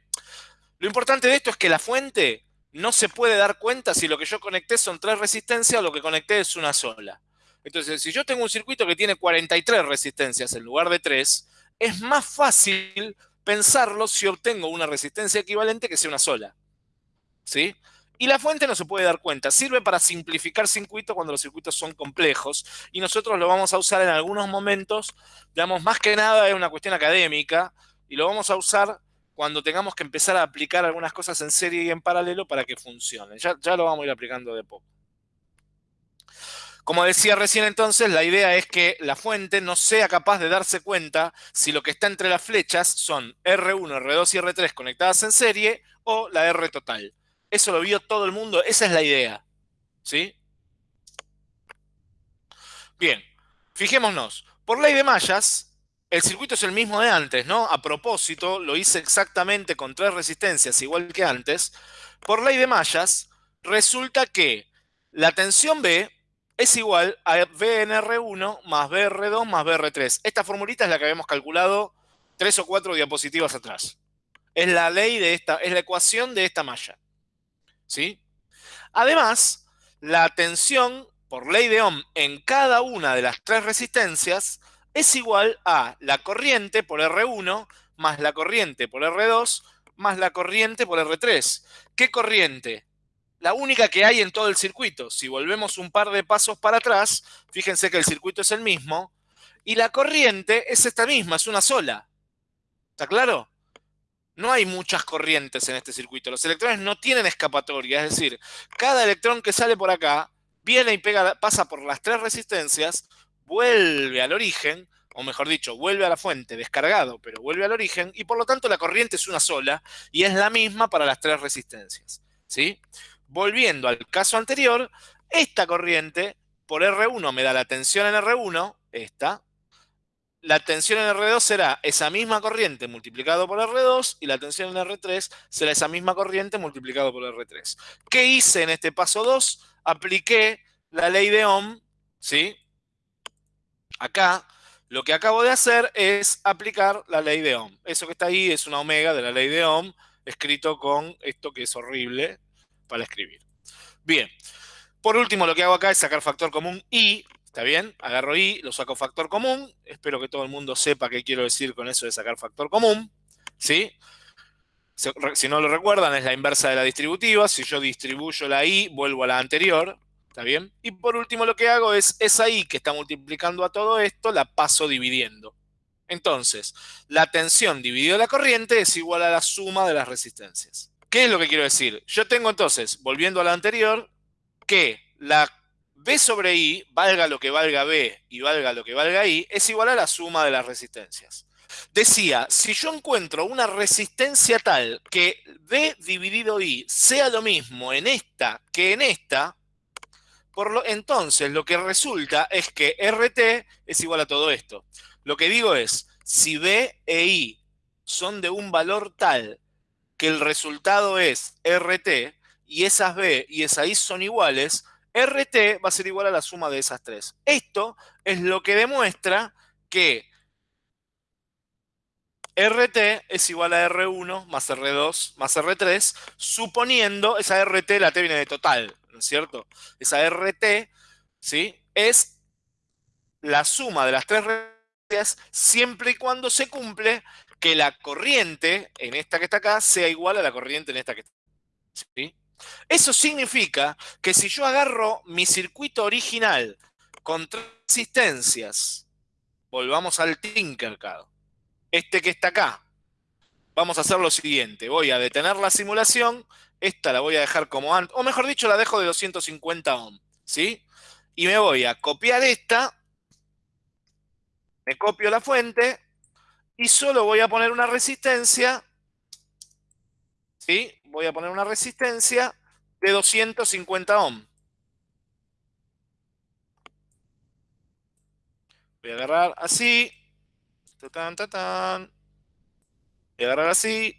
Lo importante de esto es que la fuente no se puede dar cuenta si lo que yo conecté son tres resistencias o lo que conecté es una sola. Entonces, si yo tengo un circuito que tiene 43 resistencias en lugar de 3, es más fácil pensarlo si obtengo una resistencia equivalente que sea una sola. ¿Sí? Y la fuente no se puede dar cuenta. Sirve para simplificar circuitos cuando los circuitos son complejos. Y nosotros lo vamos a usar en algunos momentos. Digamos, más que nada es una cuestión académica. Y lo vamos a usar cuando tengamos que empezar a aplicar algunas cosas en serie y en paralelo para que funcione. Ya, ya lo vamos a ir aplicando de poco. Como decía recién entonces, la idea es que la fuente no sea capaz de darse cuenta si lo que está entre las flechas son R1, R2 y R3 conectadas en serie o la R total. Eso lo vio todo el mundo, esa es la idea. ¿Sí? Bien, fijémonos. Por ley de mallas, el circuito es el mismo de antes, ¿no? A propósito, lo hice exactamente con tres resistencias, igual que antes. Por ley de mallas, resulta que la tensión B es igual a VNR1 más BR2 más BR3. Esta formulita es la que habíamos calculado tres o cuatro diapositivas atrás. Es la ley de esta, es la ecuación de esta malla. ¿Sí? Además, la tensión por ley de Ohm en cada una de las tres resistencias es igual a la corriente por R1 más la corriente por R2 más la corriente por R3. ¿Qué corriente? La única que hay en todo el circuito. Si volvemos un par de pasos para atrás, fíjense que el circuito es el mismo, y la corriente es esta misma, es una sola. ¿Está claro? No hay muchas corrientes en este circuito. Los electrones no tienen escapatoria, es decir, cada electrón que sale por acá viene y pasa por las tres resistencias, vuelve al origen, o mejor dicho, vuelve a la fuente descargado, pero vuelve al origen, y por lo tanto la corriente es una sola, y es la misma para las tres resistencias. ¿sí? Volviendo al caso anterior, esta corriente por R1 me da la tensión en R1, esta. La tensión en R2 será esa misma corriente multiplicado por R2 y la tensión en R3 será esa misma corriente multiplicado por R3. ¿Qué hice en este paso 2? Apliqué la ley de Ohm, ¿sí? Acá, lo que acabo de hacer es aplicar la ley de Ohm. Eso que está ahí es una omega de la ley de Ohm, escrito con esto que es horrible para escribir. Bien, por último lo que hago acá es sacar factor común I, ¿está bien? Agarro I, lo saco factor común, espero que todo el mundo sepa qué quiero decir con eso de sacar factor común, ¿sí? Si no lo recuerdan, es la inversa de la distributiva. Si yo distribuyo la I, vuelvo a la anterior. ¿Está bien? Y por último lo que hago es esa I que está multiplicando a todo esto, la paso dividiendo. Entonces, la tensión dividida la corriente es igual a la suma de las resistencias. ¿Qué es lo que quiero decir? Yo tengo entonces, volviendo a la anterior, que la B sobre I, valga lo que valga B y valga lo que valga I, es igual a la suma de las resistencias. Decía, si yo encuentro una resistencia tal que B dividido I sea lo mismo en esta que en esta, por lo, entonces, lo que resulta es que RT es igual a todo esto. Lo que digo es, si B e I son de un valor tal que el resultado es RT, y esas B y esas I son iguales, RT va a ser igual a la suma de esas tres. Esto es lo que demuestra que RT es igual a R1 más R2 más R3, suponiendo, esa RT, la T viene de total, ¿no es cierto? Esa RT, ¿sí? Es la suma de las tres resistencias siempre y cuando se cumple que la corriente en esta que está acá sea igual a la corriente en esta que está ¿sí? Eso significa que si yo agarro mi circuito original con tres resistencias, volvamos al Tinkercad, este que está acá. Vamos a hacer lo siguiente, voy a detener la simulación, esta la voy a dejar como antes, o mejor dicho, la dejo de 250 ohm, ¿sí? Y me voy a copiar esta, me copio la fuente, y solo voy a poner una resistencia, ¿sí? Voy a poner una resistencia de 250 ohm. Voy a agarrar así, Tatán, tatán. Voy a agarrar así.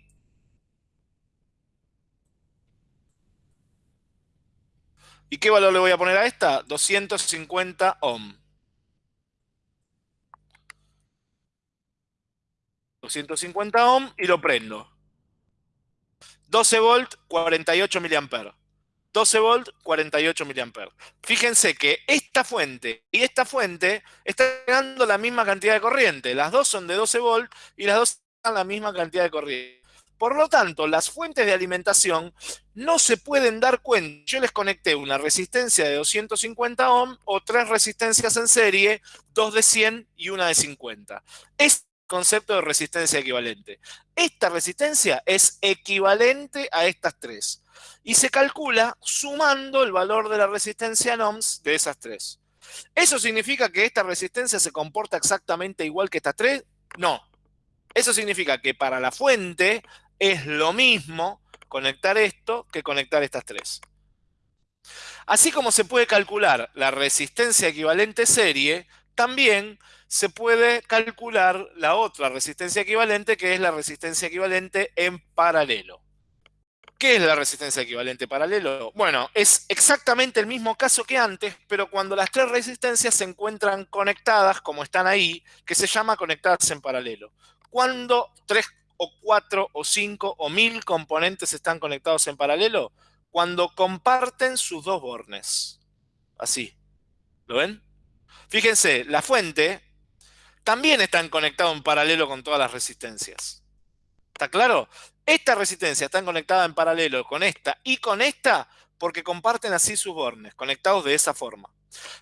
¿Y qué valor le voy a poner a esta? 250 ohm. 250 ohm y lo prendo. 12 volt, 48 miliamperes. 12 volt, 48 mA. Fíjense que esta fuente y esta fuente están dando la misma cantidad de corriente. Las dos son de 12 volt y las dos dan la misma cantidad de corriente. Por lo tanto, las fuentes de alimentación no se pueden dar cuenta. Yo les conecté una resistencia de 250 ohm o tres resistencias en serie, dos de 100 y una de 50. Es concepto de resistencia equivalente. Esta resistencia es equivalente a estas tres y se calcula sumando el valor de la resistencia en ohms de esas tres. ¿Eso significa que esta resistencia se comporta exactamente igual que estas tres? No. Eso significa que para la fuente es lo mismo conectar esto que conectar estas tres. Así como se puede calcular la resistencia equivalente serie, también se puede calcular la otra resistencia equivalente, que es la resistencia equivalente en paralelo. ¿Qué es la resistencia equivalente paralelo? Bueno, es exactamente el mismo caso que antes, pero cuando las tres resistencias se encuentran conectadas, como están ahí, que se llama conectadas en paralelo. Cuando tres o cuatro o cinco o mil componentes están conectados en paralelo, cuando comparten sus dos bornes. Así. ¿Lo ven? Fíjense, la fuente también está conectado en paralelo con todas las resistencias. ¿Está claro? Esta resistencia está conectada en paralelo con esta y con esta porque comparten así sus bornes, conectados de esa forma.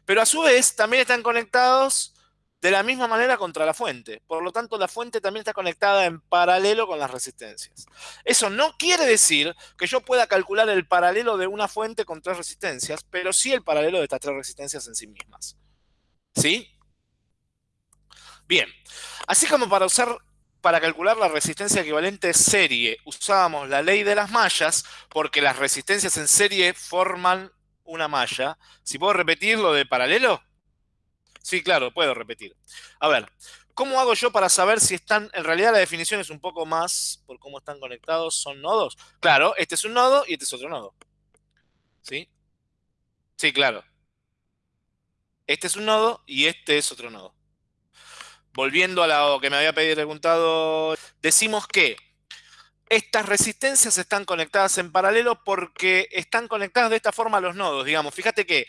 Pero a su vez también están conectados de la misma manera contra la fuente. Por lo tanto, la fuente también está conectada en paralelo con las resistencias. Eso no quiere decir que yo pueda calcular el paralelo de una fuente con tres resistencias, pero sí el paralelo de estas tres resistencias en sí mismas. ¿Sí? Bien, así como para usar para calcular la resistencia equivalente serie usábamos la ley de las mallas porque las resistencias en serie forman una malla. Si puedo repetir lo de paralelo. Sí, claro, puedo repetir. A ver, ¿cómo hago yo para saber si están, en realidad la definición es un poco más por cómo están conectados, son nodos? Claro, este es un nodo y este es otro nodo. ¿Sí? Sí, claro. Este es un nodo y este es otro nodo. Volviendo a lo que me había preguntado, decimos que estas resistencias están conectadas en paralelo porque están conectadas de esta forma a los nodos. Digamos, fíjate que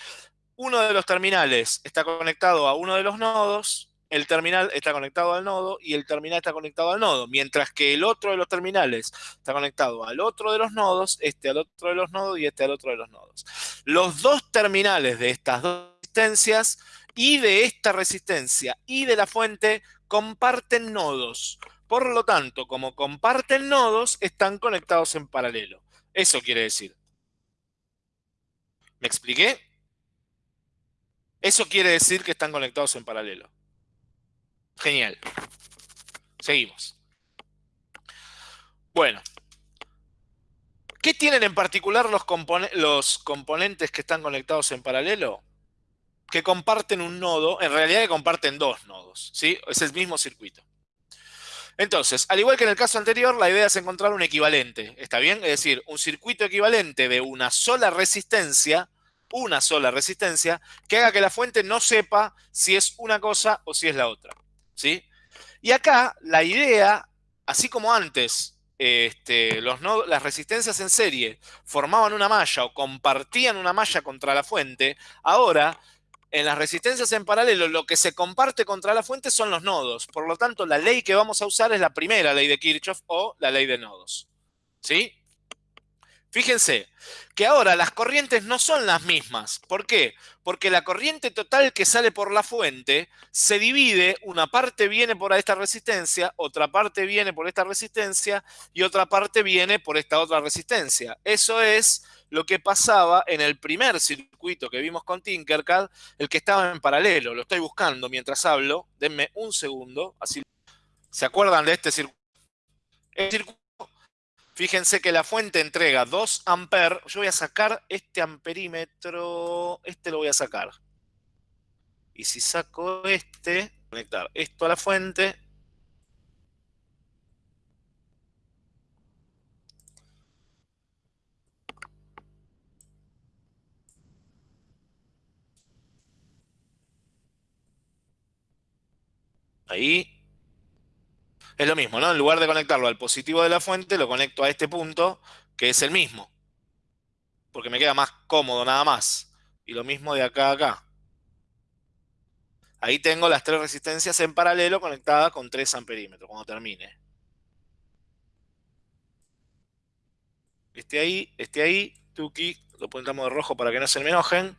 uno de los terminales está conectado a uno de los nodos, el terminal está conectado al nodo y el terminal está conectado al nodo, mientras que el otro de los terminales está conectado al otro de los nodos, este al otro de los nodos y este al otro de los nodos. Los dos terminales de estas dos y de esta resistencia y de la fuente comparten nodos. Por lo tanto, como comparten nodos, están conectados en paralelo. Eso quiere decir. ¿Me expliqué? Eso quiere decir que están conectados en paralelo. Genial. Seguimos. Bueno. ¿Qué tienen en particular los componentes que están conectados en paralelo? Que comparten un nodo, en realidad que comparten dos nodos, ¿sí? Es el mismo circuito. Entonces, al igual que en el caso anterior, la idea es encontrar un equivalente, ¿está bien? Es decir, un circuito equivalente de una sola resistencia, una sola resistencia, que haga que la fuente no sepa si es una cosa o si es la otra, ¿sí? Y acá, la idea, así como antes este, los las resistencias en serie formaban una malla o compartían una malla contra la fuente, ahora en las resistencias en paralelo lo que se comparte contra la fuente son los nodos. Por lo tanto, la ley que vamos a usar es la primera ley de Kirchhoff o la ley de nodos. ¿Sí? Fíjense que ahora las corrientes no son las mismas. ¿Por qué? Porque la corriente total que sale por la fuente se divide, una parte viene por esta resistencia, otra parte viene por esta resistencia y otra parte viene por esta otra resistencia. Eso es lo que pasaba en el primer circuito que vimos con Tinkercad, el que estaba en paralelo. Lo estoy buscando mientras hablo. Denme un segundo. Así. ¿Se acuerdan de este circuito? El circuito, fíjense que la fuente entrega 2 amperes. Yo voy a sacar este amperímetro. Este lo voy a sacar. Y si saco este, conectar esto a la fuente, Ahí. Es lo mismo, ¿no? En lugar de conectarlo al positivo de la fuente, lo conecto a este punto, que es el mismo. Porque me queda más cómodo nada más. Y lo mismo de acá a acá. Ahí tengo las tres resistencias en paralelo conectadas con 3 amperímetros, cuando termine. Este ahí, este ahí, Tuki, lo pintamos de rojo para que no se me enojen.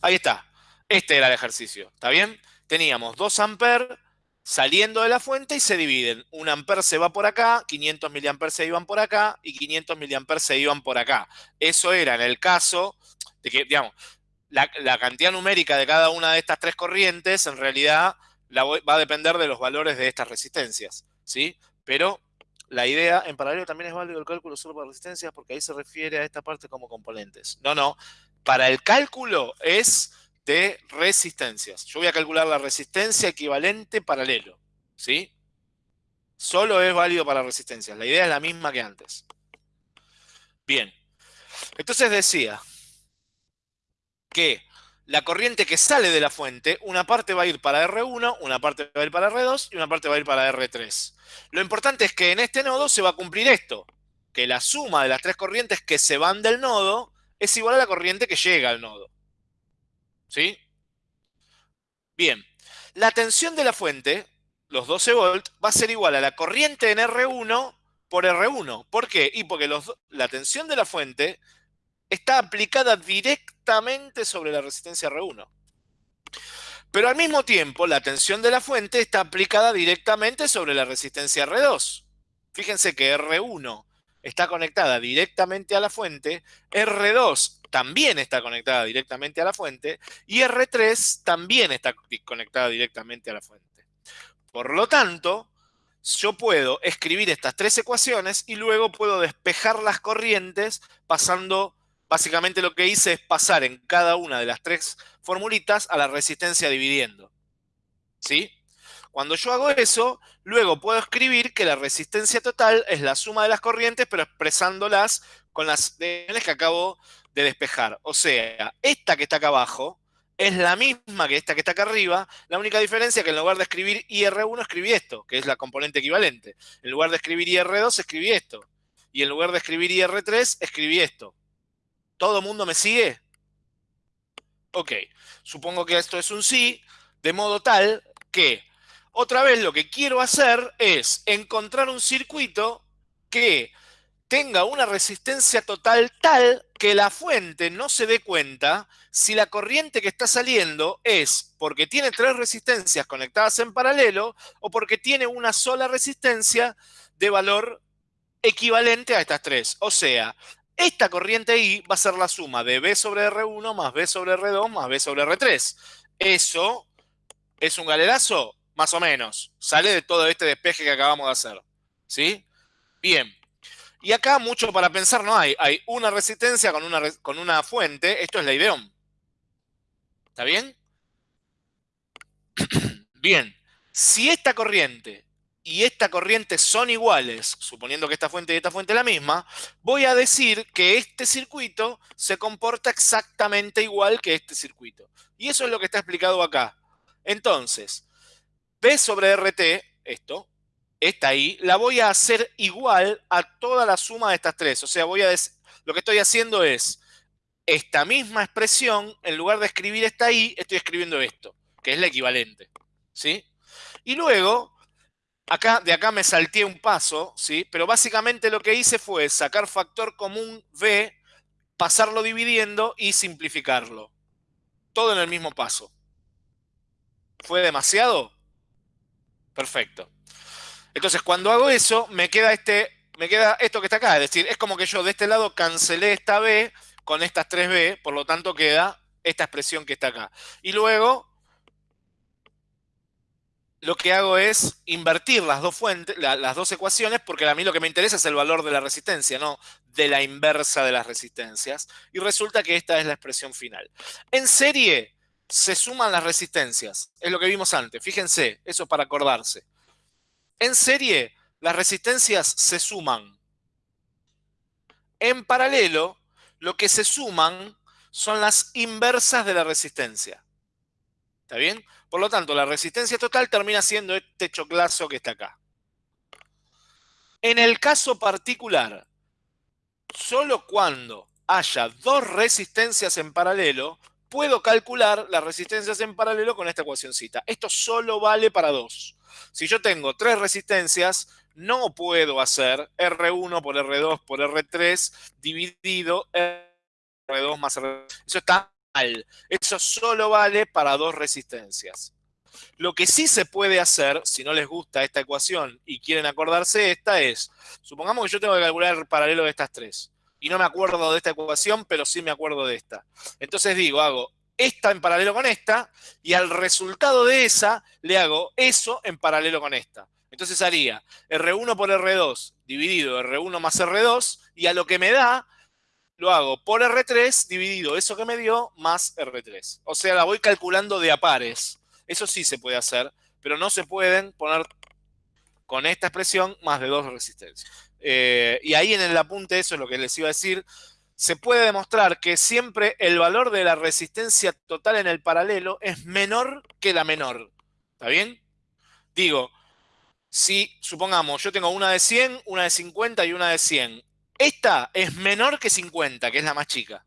Ahí está. Este era el ejercicio, ¿está bien? Teníamos 2 amperes saliendo de la fuente y se dividen. Un amper se va por acá, 500 miliamperes se iban por acá y 500 miliamperes se iban por acá. Eso era en el caso de que, digamos, la, cantidad numérica de cada una de estas tres corrientes en realidad va a depender de los valores de estas resistencias, ¿sí? Pero la idea, en paralelo también es válido el cálculo solo para resistencias porque ahí se refiere a esta parte como componentes. No, no. Para el cálculo es de resistencias. Yo voy a calcular la resistencia equivalente paralelo, ¿sí? Solo es válido para resistencias. La idea es la misma que antes. Bien. Entonces decía que la corriente que sale de la fuente, una parte va a ir para R1, una parte va a ir para R2 y una parte va a ir para R3. Lo importante es que en este nodo se va a cumplir esto, que la suma de las tres corrientes que se van del nodo es igual a la corriente que llega al nodo. ¿Sí? Bien, la tensión de la fuente, los 12 volts, va a ser igual a la corriente en R1 por R1. ¿Por qué? Y porque la tensión de la fuente está aplicada directamente sobre la resistencia R1. Pero al mismo tiempo, la tensión de la fuente está aplicada directamente sobre la resistencia R2. Fíjense que R1 está conectada directamente a la fuente, R2 también está conectada directamente a la fuente y R3 también está conectada directamente a la fuente. Por lo tanto, yo puedo escribir estas tres ecuaciones y luego puedo despejar las corrientes pasando básicamente lo que hice es pasar en cada una de las tres formulitas a la resistencia dividiendo. ¿Sí? Cuando yo hago eso, luego puedo escribir que la resistencia total es la suma de las corrientes, pero expresándolas con las que acabo de despejar. O sea, esta que está acá abajo es la misma que esta que está acá arriba. La única diferencia es que en lugar de escribir IR1 escribí esto, que es la componente equivalente. En lugar de escribir IR2 escribí esto. Y en lugar de escribir IR3 escribí esto. ¿Todo mundo me sigue? Ok, supongo que esto es un sí, de modo tal que otra vez lo que quiero hacer es encontrar un circuito que tenga una resistencia total tal que la fuente no se dé cuenta si la corriente que está saliendo es porque tiene tres resistencias conectadas en paralelo o porque tiene una sola resistencia de valor equivalente a estas tres. O sea, esta corriente I va a ser la suma de B sobre R1 más B sobre R2 más B sobre R3. Eso es un galerazo más o menos. Sale de todo este despeje que acabamos de hacer. ¿Sí? Bien. Y acá mucho para pensar no hay. Hay una resistencia con una, con una fuente. Esto es la ideón. ¿Está bien? Bien. Si esta corriente y esta corriente son iguales, suponiendo que esta fuente y esta fuente es la misma, voy a decir que este circuito se comporta exactamente igual que este circuito. Y eso es lo que está explicado acá. Entonces, P sobre RT, esto, esta ahí, la voy a hacer igual a toda la suma de estas tres. O sea, voy a lo que estoy haciendo es esta misma expresión, en lugar de escribir esta ahí, estoy escribiendo esto, que es la equivalente. ¿Sí? Y luego, acá, de acá me salté un paso, ¿sí? Pero básicamente lo que hice fue sacar factor común V, pasarlo dividiendo y simplificarlo. Todo en el mismo paso. ¿Fue demasiado? Perfecto. Entonces, cuando hago eso, me queda, este, me queda esto que está acá. Es decir, es como que yo de este lado cancelé esta B con estas 3B, por lo tanto queda esta expresión que está acá. Y luego, lo que hago es invertir las dos fuentes, las dos ecuaciones, porque a mí lo que me interesa es el valor de la resistencia, no de la inversa de las resistencias. Y resulta que esta es la expresión final. En serie, se suman las resistencias. Es lo que vimos antes. Fíjense, eso es para acordarse. En serie, las resistencias se suman. En paralelo, lo que se suman son las inversas de la resistencia. ¿Está bien? Por lo tanto, la resistencia total termina siendo este choclazo que está acá. En el caso particular, solo cuando haya dos resistencias en paralelo, puedo calcular las resistencias en paralelo con esta ecuacióncita. Esto solo vale para dos. Si yo tengo tres resistencias, no puedo hacer R1 por R2 por R3 dividido R2 más R3. Eso está mal. Eso solo vale para dos resistencias. Lo que sí se puede hacer, si no les gusta esta ecuación y quieren acordarse esta, es, supongamos que yo tengo que calcular el paralelo de estas tres y no me acuerdo de esta ecuación, pero sí me acuerdo de esta. Entonces digo, hago esta en paralelo con esta, y al resultado de esa le hago eso en paralelo con esta. Entonces haría R1 por R2 dividido R1 más R2, y a lo que me da, lo hago por R3 dividido eso que me dio más R3. O sea, la voy calculando de a pares. Eso sí se puede hacer, pero no se pueden poner con esta expresión más de dos resistencias. Eh, y ahí en el apunte, eso es lo que les iba a decir, se puede demostrar que siempre el valor de la resistencia total en el paralelo es menor que la menor. ¿Está bien? Digo, si supongamos yo tengo una de 100, una de 50 y una de 100. Esta es menor que 50, que es la más chica.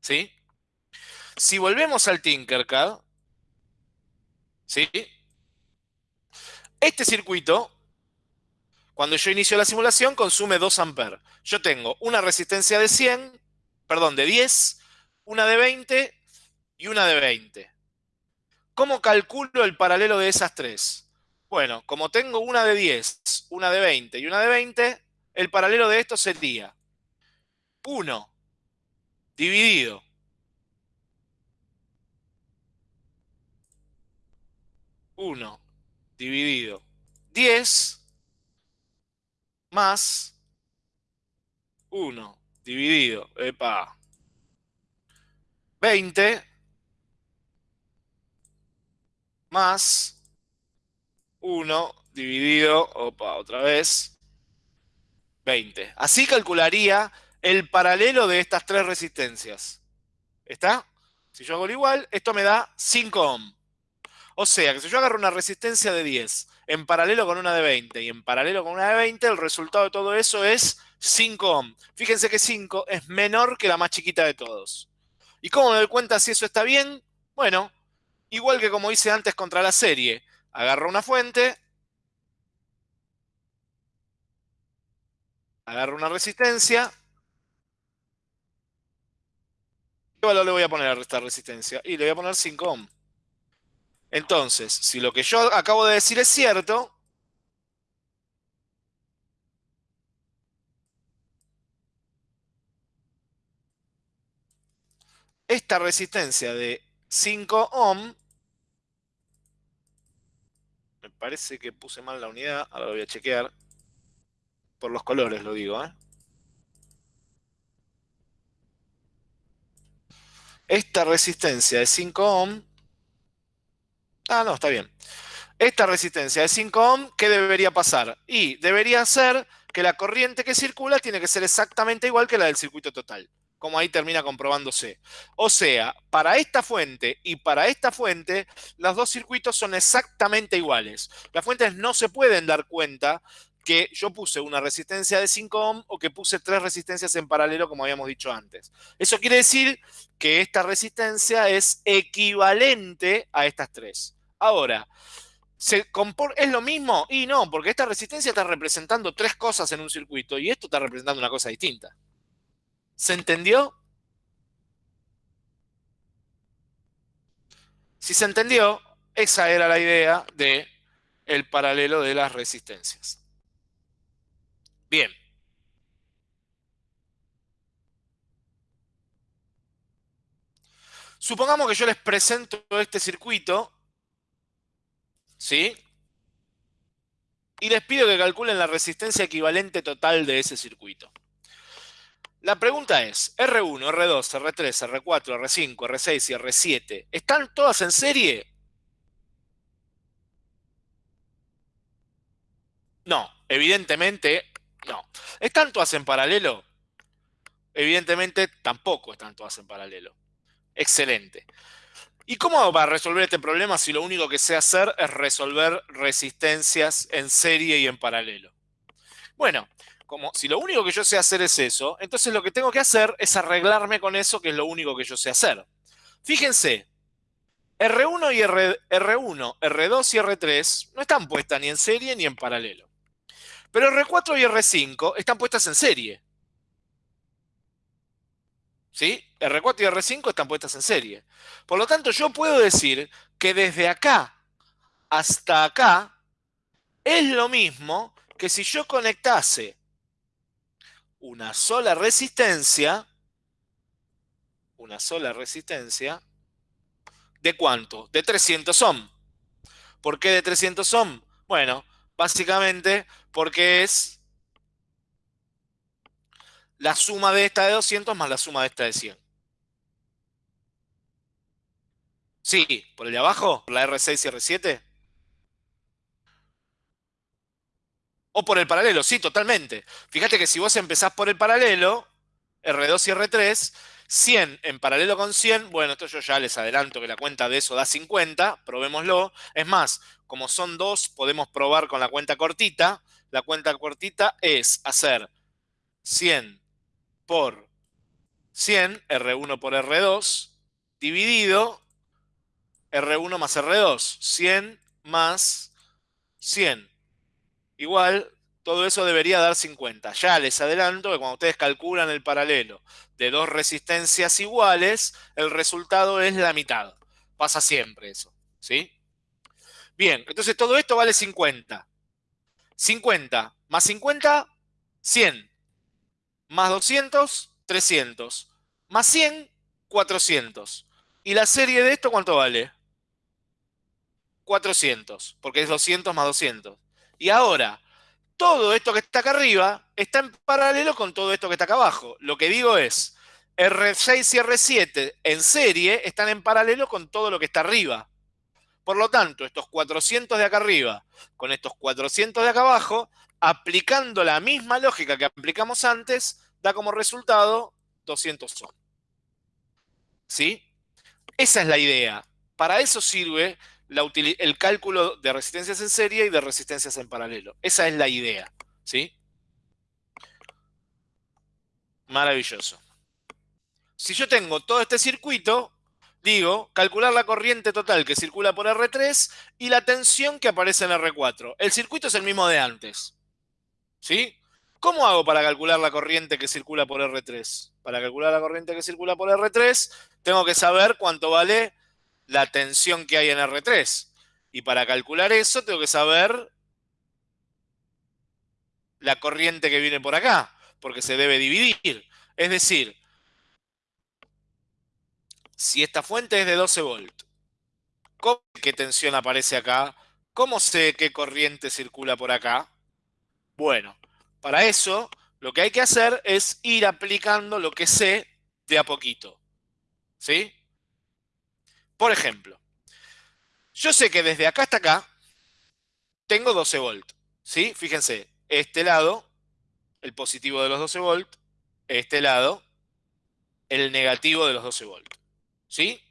¿Sí? Si volvemos al Tinkercad, ¿sí? Este circuito cuando yo inicio la simulación, consume 2 amperes. Yo tengo una resistencia de 100, perdón, de 10, una de 20 y una de 20. ¿Cómo calculo el paralelo de esas tres? Bueno, como tengo una de 10, una de 20 y una de 20, el paralelo de esto sería 1 dividido 1 dividido 10 más 1 dividido, epa, 20 más 1 dividido, opa, otra vez, 20. Así calcularía el paralelo de estas tres resistencias. ¿Está? Si yo hago lo igual, esto me da 5 ohm. O sea, que si yo agarro una resistencia de 10 en paralelo con una de 20 y en paralelo con una de 20, el resultado de todo eso es 5 ohm. Fíjense que 5 es menor que la más chiquita de todos. ¿Y cómo me doy cuenta si eso está bien? Bueno, igual que como hice antes contra la serie. Agarro una fuente, agarro una resistencia. ¿Qué valor le voy a poner a esta resistencia? Y le voy a poner 5 ohm. Entonces, si lo que yo acabo de decir es cierto, esta resistencia de 5 ohm, me parece que puse mal la unidad, ahora lo voy a chequear, por los colores lo digo, ¿eh? Esta resistencia de 5 ohm, ah, no, está bien. Esta resistencia de 5 ohm, ¿qué debería pasar? Y debería ser que la corriente que circula tiene que ser exactamente igual que la del circuito total como ahí termina comprobándose. O sea, para esta fuente y para esta fuente, los dos circuitos son exactamente iguales. Las fuentes no se pueden dar cuenta que yo puse una resistencia de 5 ohm o que puse tres resistencias en paralelo, como habíamos dicho antes. Eso quiere decir que esta resistencia es equivalente a estas tres. Ahora, ¿es lo mismo? Y no, porque esta resistencia está representando tres cosas en un circuito y esto está representando una cosa distinta. ¿Se entendió? Si se entendió, esa era la idea de el paralelo de las resistencias. Bien. Supongamos que yo les presento este circuito, ¿sí? Y les pido que calculen la resistencia equivalente total de ese circuito. La pregunta es, R1, R2, R3, R4, R5, R6 y R7, ¿están todas en serie? No, evidentemente no. ¿Están todas en paralelo? Evidentemente tampoco están todas en paralelo. Excelente. ¿Y cómo va a resolver este problema si lo único que sé hacer es resolver resistencias en serie y en paralelo? Bueno, como si lo único que yo sé hacer es eso, entonces lo que tengo que hacer es arreglarme con eso, que es lo único que yo sé hacer. Fíjense, R1 y R1, R2 y R3 no están puestas ni en serie ni en paralelo. Pero R4 y R5 están puestas en serie. ¿Sí? R4 y R5 están puestas en serie. Por lo tanto, yo puedo decir que desde acá hasta acá es lo mismo que si yo conectase una sola resistencia, una sola resistencia, ¿de cuánto? De 300 ohm. ¿Por qué de 300 ohm? Bueno, básicamente porque es la suma de esta de 200 más la suma de esta de 100. Sí, por el de abajo, la R6 y R7. O por el paralelo, sí, totalmente. Fíjate que si vos empezás por el paralelo, R2 y R3, 100 en paralelo con 100, bueno, esto yo ya les adelanto que la cuenta de eso da 50, probémoslo. Es más, como son dos, podemos probar con la cuenta cortita. La cuenta cortita es hacer 100 por 100, R1 por R2, dividido R1 más R2, 100 más 100 igual todo eso debería dar 50. Ya les adelanto que cuando ustedes calculan el paralelo de dos resistencias iguales, el resultado es la mitad. Pasa siempre eso, ¿sí? Bien, entonces todo esto vale 50. 50 más 50, 100. Más 200, 300. Más 100, 400. ¿Y la serie de esto cuánto vale? 400, porque es 200 más 200. Y ahora, todo esto que está acá arriba está en paralelo con todo esto que está acá abajo. Lo que digo es, R6 y R7 en serie están en paralelo con todo lo que está arriba. Por lo tanto, estos 400 de acá arriba con estos 400 de acá abajo, aplicando la misma lógica que aplicamos antes, da como resultado 200 ohm. ¿Sí? Esa es la idea. Para eso sirve el cálculo de resistencias en serie y de resistencias en paralelo. Esa es la idea. ¿Sí? Maravilloso. Si yo tengo todo este circuito, digo, calcular la corriente total que circula por R3 y la tensión que aparece en R4. El circuito es el mismo de antes. ¿Sí? ¿Cómo hago para calcular la corriente que circula por R3? Para calcular la corriente que circula por R3, tengo que saber cuánto vale la tensión que hay en R3. Y para calcular eso, tengo que saber la corriente que viene por acá, porque se debe dividir. Es decir, si esta fuente es de 12 volts, ¿qué tensión aparece acá? ¿Cómo sé qué corriente circula por acá? Bueno, para eso lo que hay que hacer es ir aplicando lo que sé de a poquito. ¿Sí? Por ejemplo, yo sé que desde acá hasta acá tengo 12 volts. ¿Sí? Fíjense, este lado, el positivo de los 12 volts, este lado, el negativo de los 12 volts. ¿Sí?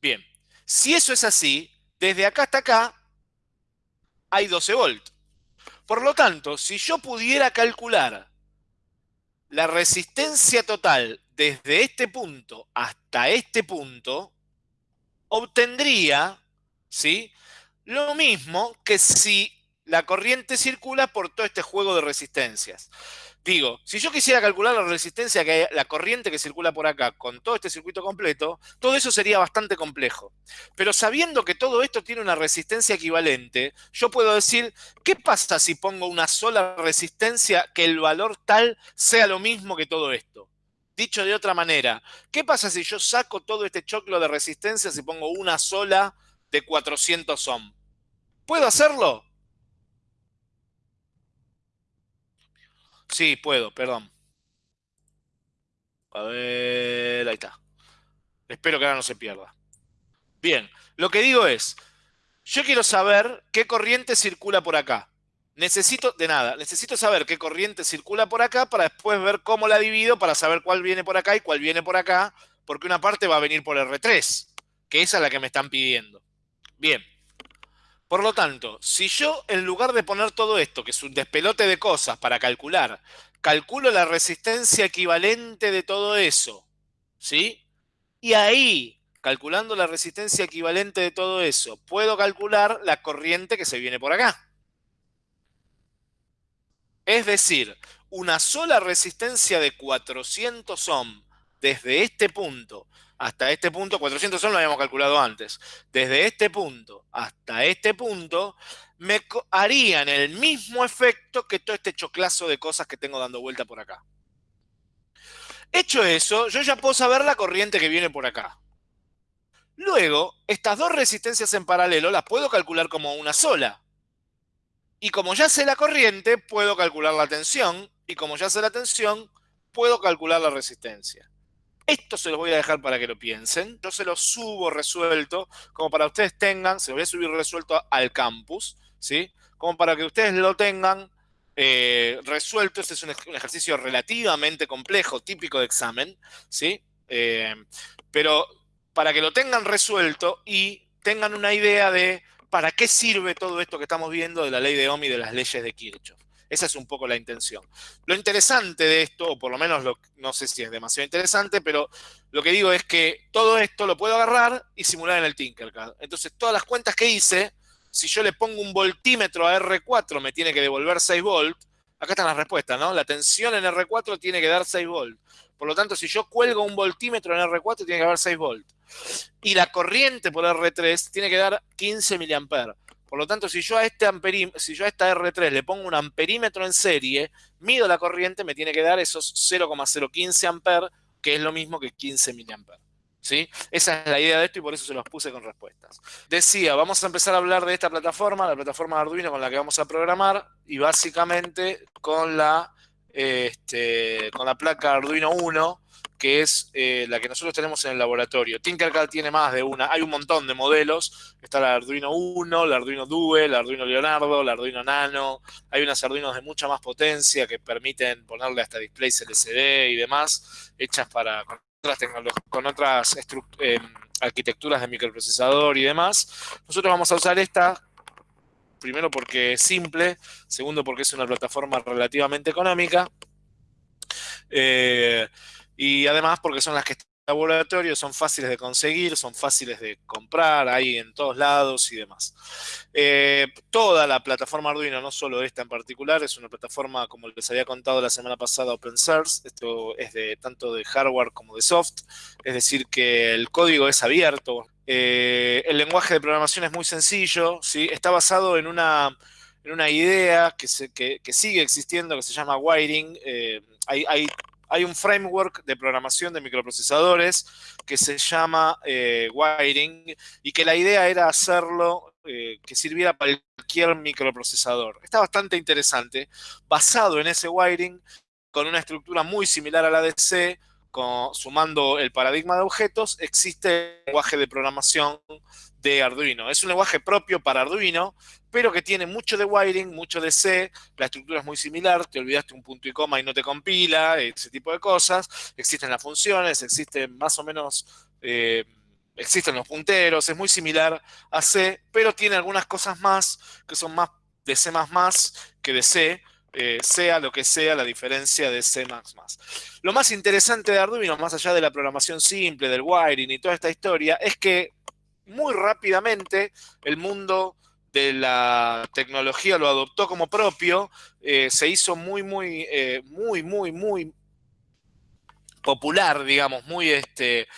Bien, si eso es así, desde acá hasta acá hay 12 volts. Por lo tanto, si yo pudiera calcular la resistencia total desde este punto hasta este punto, obtendría ¿sí? lo mismo que si la corriente circula por todo este juego de resistencias. Digo, si yo quisiera calcular la resistencia, que la corriente que circula por acá con todo este circuito completo, todo eso sería bastante complejo. Pero sabiendo que todo esto tiene una resistencia equivalente, yo puedo decir, ¿qué pasa si pongo una sola resistencia que el valor tal sea lo mismo que todo esto? Dicho de otra manera, ¿qué pasa si yo saco todo este choclo de resistencias y pongo una sola de 400 ohm? ¿Puedo hacerlo? Sí, puedo, perdón. A ver, ahí está. Espero que ahora no se pierda. Bien, lo que digo es, yo quiero saber qué corriente circula por acá. Necesito, de nada, necesito saber qué corriente circula por acá para después ver cómo la divido para saber cuál viene por acá y cuál viene por acá, porque una parte va a venir por R3, que esa es la que me están pidiendo. Bien. Por lo tanto, si yo en lugar de poner todo esto, que es un despelote de cosas para calcular, calculo la resistencia equivalente de todo eso, ¿sí? Y ahí, calculando la resistencia equivalente de todo eso, puedo calcular la corriente que se viene por acá. Es decir, una sola resistencia de 400 ohm desde este punto hasta este punto, 400 ohm lo habíamos calculado antes, desde este punto hasta este punto, me harían el mismo efecto que todo este choclazo de cosas que tengo dando vuelta por acá. Hecho eso, yo ya puedo saber la corriente que viene por acá. Luego, estas dos resistencias en paralelo las puedo calcular como una sola. Y como ya sé la corriente, puedo calcular la tensión. Y como ya sé la tensión, puedo calcular la resistencia. Esto se los voy a dejar para que lo piensen. Yo se los subo resuelto, como para ustedes tengan, se los voy a subir resuelto al campus, ¿sí? Como para que ustedes lo tengan eh, resuelto. Este es un, ejercicio relativamente complejo, típico de examen, ¿sí? Eh, pero para que lo tengan resuelto y tengan una idea de para qué sirve todo esto que estamos viendo de la ley de Ohm y de las leyes de Kirchhoff. Esa es un poco la intención. Lo interesante de esto, o por lo menos no sé si es demasiado interesante, pero lo que digo es que todo esto lo puedo agarrar y simular en el Tinkercad. Entonces, todas las cuentas que hice, si yo le pongo un voltímetro a R4, me tiene que devolver 6 volts. Acá están las respuestas, ¿no? La tensión en R4 tiene que dar 6 volts. Por lo tanto, si yo cuelgo un voltímetro en R4, tiene que dar 6 volts. Y la corriente por R3 tiene que dar 15 miliamperes. Por lo tanto, si yo a este si yo a esta R3 le pongo un amperímetro en serie, mido la corriente, me tiene que dar esos 0,015 amperes, que es lo mismo que 15 miliamperes. ¿Sí? Esa es la idea de esto y por eso se los puse con respuestas. Decía, vamos a empezar a hablar de esta plataforma, la plataforma de Arduino con la que vamos a programar y básicamente con la, este, con la placa Arduino 1 que es eh, la que nosotros tenemos en el laboratorio. Tinkercad tiene más de una, hay un montón de modelos, está la Arduino 1, la Arduino Due, la Arduino Leonardo, la Arduino Nano, hay unas Arduinos de mucha más potencia que permiten ponerle hasta displays LCD y demás, hechas para con otras, con otras eh, arquitecturas de microprocesador y demás. Nosotros vamos a usar esta primero porque es simple, segundo porque es una plataforma relativamente económica. Eh, y además porque son las que están en laboratorio, son fáciles de conseguir, son fáciles de comprar, hay en todos lados y demás. Eh, toda la plataforma Arduino, no solo esta en particular, es una plataforma, como les había contado la semana pasada, open source. Esto es de tanto de hardware como de soft, es decir, que el código es abierto. Eh, el lenguaje de programación es muy sencillo, está basado en una, en una idea que, que, sigue existiendo, que se llama wiring. Eh, hay, hay hay un framework de programación de microprocesadores que se llama eh, Wiring y que la idea era hacerlo que sirviera para cualquier microprocesador. Está bastante interesante, basado en ese wiring, con una estructura muy similar a la de C, sumando el paradigma de objetos, existe el lenguaje de programación de Arduino. Es un lenguaje propio para Arduino, pero que tiene mucho de wiring, mucho de C, la estructura es muy similar, te olvidaste un punto y coma y no te compila, ese tipo de cosas. Existen las funciones, existen más o menos... Eh, existen los punteros, es muy similar a C, pero tiene algunas cosas más que son más de C++ que de C, eh, sea lo que sea la diferencia de C++. Lo más interesante de Arduino, más allá de la programación simple, del wiring y toda esta historia, es que muy rápidamente el mundo de la tecnología lo adoptó como propio, eh, se hizo muy, muy, eh, muy, muy, muy popular, digamos, muy este,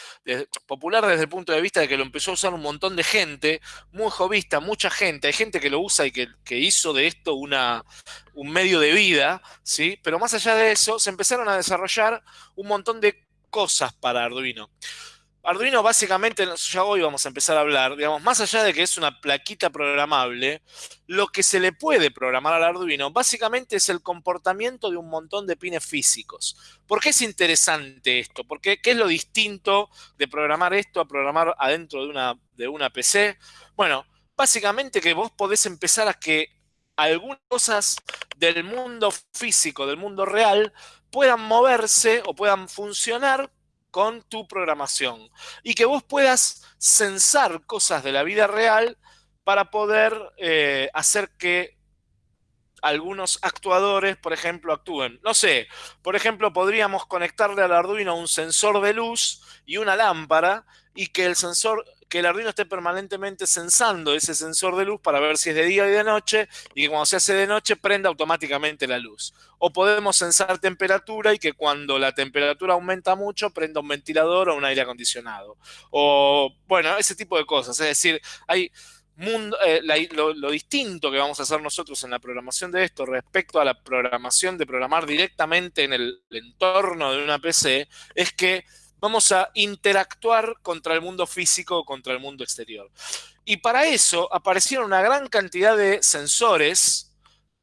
popular desde el punto de vista de que lo empezó a usar un montón de gente, muy jovista, mucha gente, hay gente que lo usa y que, que, hizo de esto una, un medio de vida, ¿sí? Pero más allá de eso, se empezaron a desarrollar un montón de cosas para Arduino. Arduino básicamente, ya hoy vamos a empezar a hablar, digamos, más allá de que es una plaquita programable, lo que se le puede programar al Arduino básicamente es el comportamiento de un montón de pines físicos. ¿Por qué es interesante esto? Porque, ¿Qué es lo distinto de programar esto a programar adentro de una, de una PC? Bueno, básicamente que vos podés empezar a que algunas cosas del mundo físico, del mundo real, puedan moverse o puedan funcionar con tu programación y que vos puedas censar cosas de la vida real para poder eh, hacer que algunos actuadores, por ejemplo, actúen. No sé, por ejemplo, podríamos conectarle al Arduino un sensor de luz y una lámpara y que el sensor que el Arduino esté permanentemente sensando ese sensor de luz para ver si es de día o de noche y que cuando se hace de noche prenda automáticamente la luz. O podemos sensar temperatura y que cuando la temperatura aumenta mucho prenda un ventilador o un aire acondicionado. O, bueno, ese tipo de cosas. Es decir, hay... Mundo, eh, lo, lo, distinto que vamos a hacer nosotros en la programación de esto respecto a la programación de programar directamente en el entorno de una PC es que vamos a interactuar contra el mundo físico, contra el mundo exterior. Y para eso aparecieron una gran cantidad de sensores,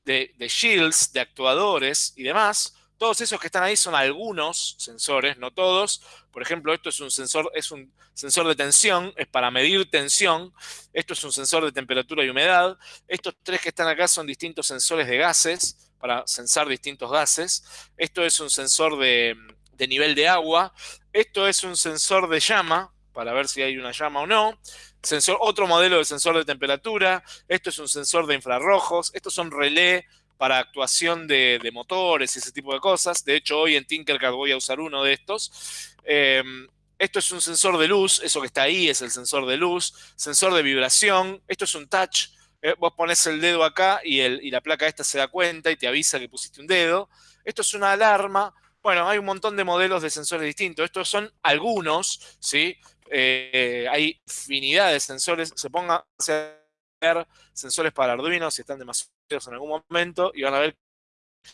de, shields, de actuadores y demás. Todos esos que están ahí son algunos sensores, no todos. Por ejemplo, esto es un sensor, es un sensor de tensión, es para medir tensión. Esto es un sensor de temperatura y humedad. Estos tres que están acá son distintos sensores de gases, para sensar distintos gases. Esto es un sensor de, de nivel de agua. Esto es un sensor de llama, para ver si hay una llama o no. Sensor, otro modelo de sensor de temperatura. Esto es un sensor de infrarrojos. Estos son relé para actuación de, motores y ese tipo de cosas. De hecho, hoy en Tinkercad voy a usar uno de estos. Em, esto es un sensor de luz. Eso que está ahí es el sensor de luz. Sensor de vibración. Esto es un touch. Eh, vos pones el dedo acá y, el, y la placa esta se da cuenta y te avisa que pusiste un dedo. Esto es una alarma bueno, hay un montón de modelos de sensores distintos. Estos son algunos, ¿sí? Eh, hay infinidad de sensores. Se pongan a hacer sensores para Arduino si están demasiados en algún momento y van a ver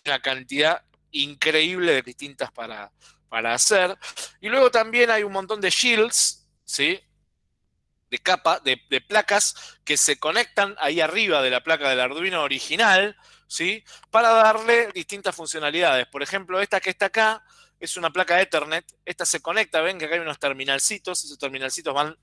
una cantidad increíble de distintas para, para hacer. Y luego también hay un montón de shields ¿sí? De capa, de, placas que se conectan ahí arriba de la placa del Arduino original, ¿sí? Para darle distintas funcionalidades. Por ejemplo, esta que está acá es una placa Ethernet. Esta se conecta, ven que acá hay unos terminalcitos. Esos terminalcitos van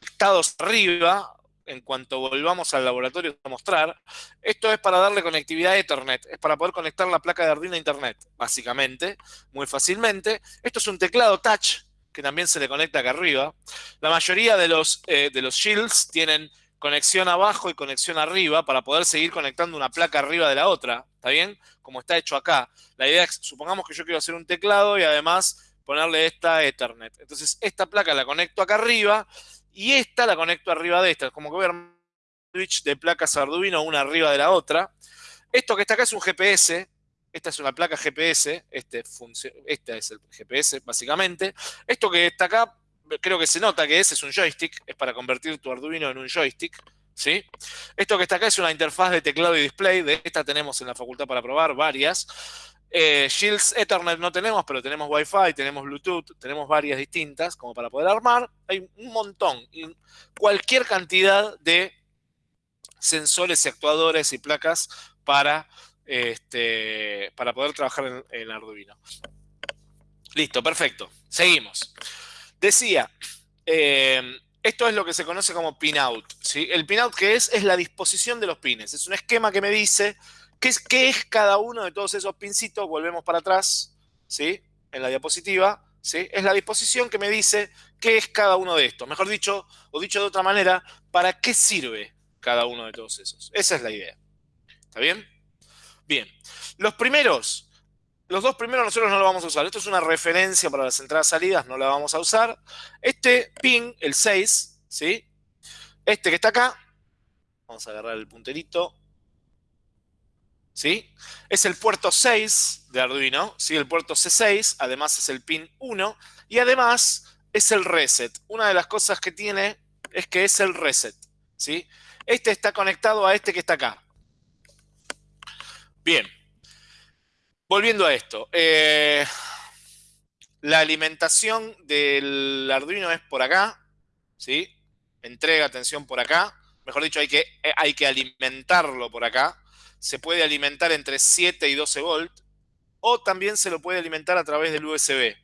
conectados arriba en cuanto volvamos al laboratorio a mostrar. Esto es para darle conectividad a Ethernet, es para poder conectar la placa de Arduino a Internet, básicamente, muy fácilmente. Esto es un teclado touch, que también se le conecta acá arriba. La mayoría de los, eh, de los shields tienen conexión abajo y conexión arriba para poder seguir conectando una placa arriba de la otra, ¿está bien? Como está hecho acá. La idea es, supongamos que yo quiero hacer un teclado y además ponerle esta Ethernet. Entonces, esta placa la conecto acá arriba y esta la conecto arriba de esta. Como que voy a un switch de placas Arduino una arriba de la otra. Esto que está acá es un GPS. Esta es una placa GPS. Este, este es el GPS, básicamente. Esto que está acá, creo que se nota que es, es un joystick. Es para convertir tu Arduino en un joystick. ¿Sí? Esto que está acá es una interfaz de teclado y display. De esta tenemos en la facultad para probar varias. Eh, Shields Ethernet no tenemos, pero tenemos Wi-Fi, tenemos Bluetooth, tenemos varias distintas como para poder armar. Hay un montón, cualquier cantidad de sensores y actuadores y placas para, este, para poder trabajar en, Arduino. Listo, perfecto. Seguimos. Decía, eh, esto es lo que se conoce como pinout. ¿sí? El pinout que es, es la disposición de los pines. Es un esquema que me dice ¿Qué es, ¿Qué es cada uno de todos esos pincitos? Volvemos para atrás, ¿sí? En la diapositiva, ¿sí? Es la disposición que me dice qué es cada uno de estos. Mejor dicho, o dicho de otra manera, ¿para qué sirve cada uno de todos esos? Esa es la idea. ¿Está bien? Bien. Los primeros, los dos primeros nosotros no lo vamos a usar. Esto es una referencia para las entradas salidas, no la vamos a usar. Este pin, el 6, ¿sí? Este que está acá, vamos a agarrar el punterito, ¿sí? Es el puerto 6 de Arduino, ¿sí? El puerto C6, además es el pin 1 y además es el reset. Una de las cosas que tiene es que es el reset, ¿sí? Este está conectado a este que está acá. Bien. Volviendo a esto. Eh, la alimentación del Arduino es por acá, ¿sí? Entrega atención por acá. Mejor dicho, hay que, eh, hay que alimentarlo por acá se puede alimentar entre 7 y 12 volts, o también se lo puede alimentar a través del USB.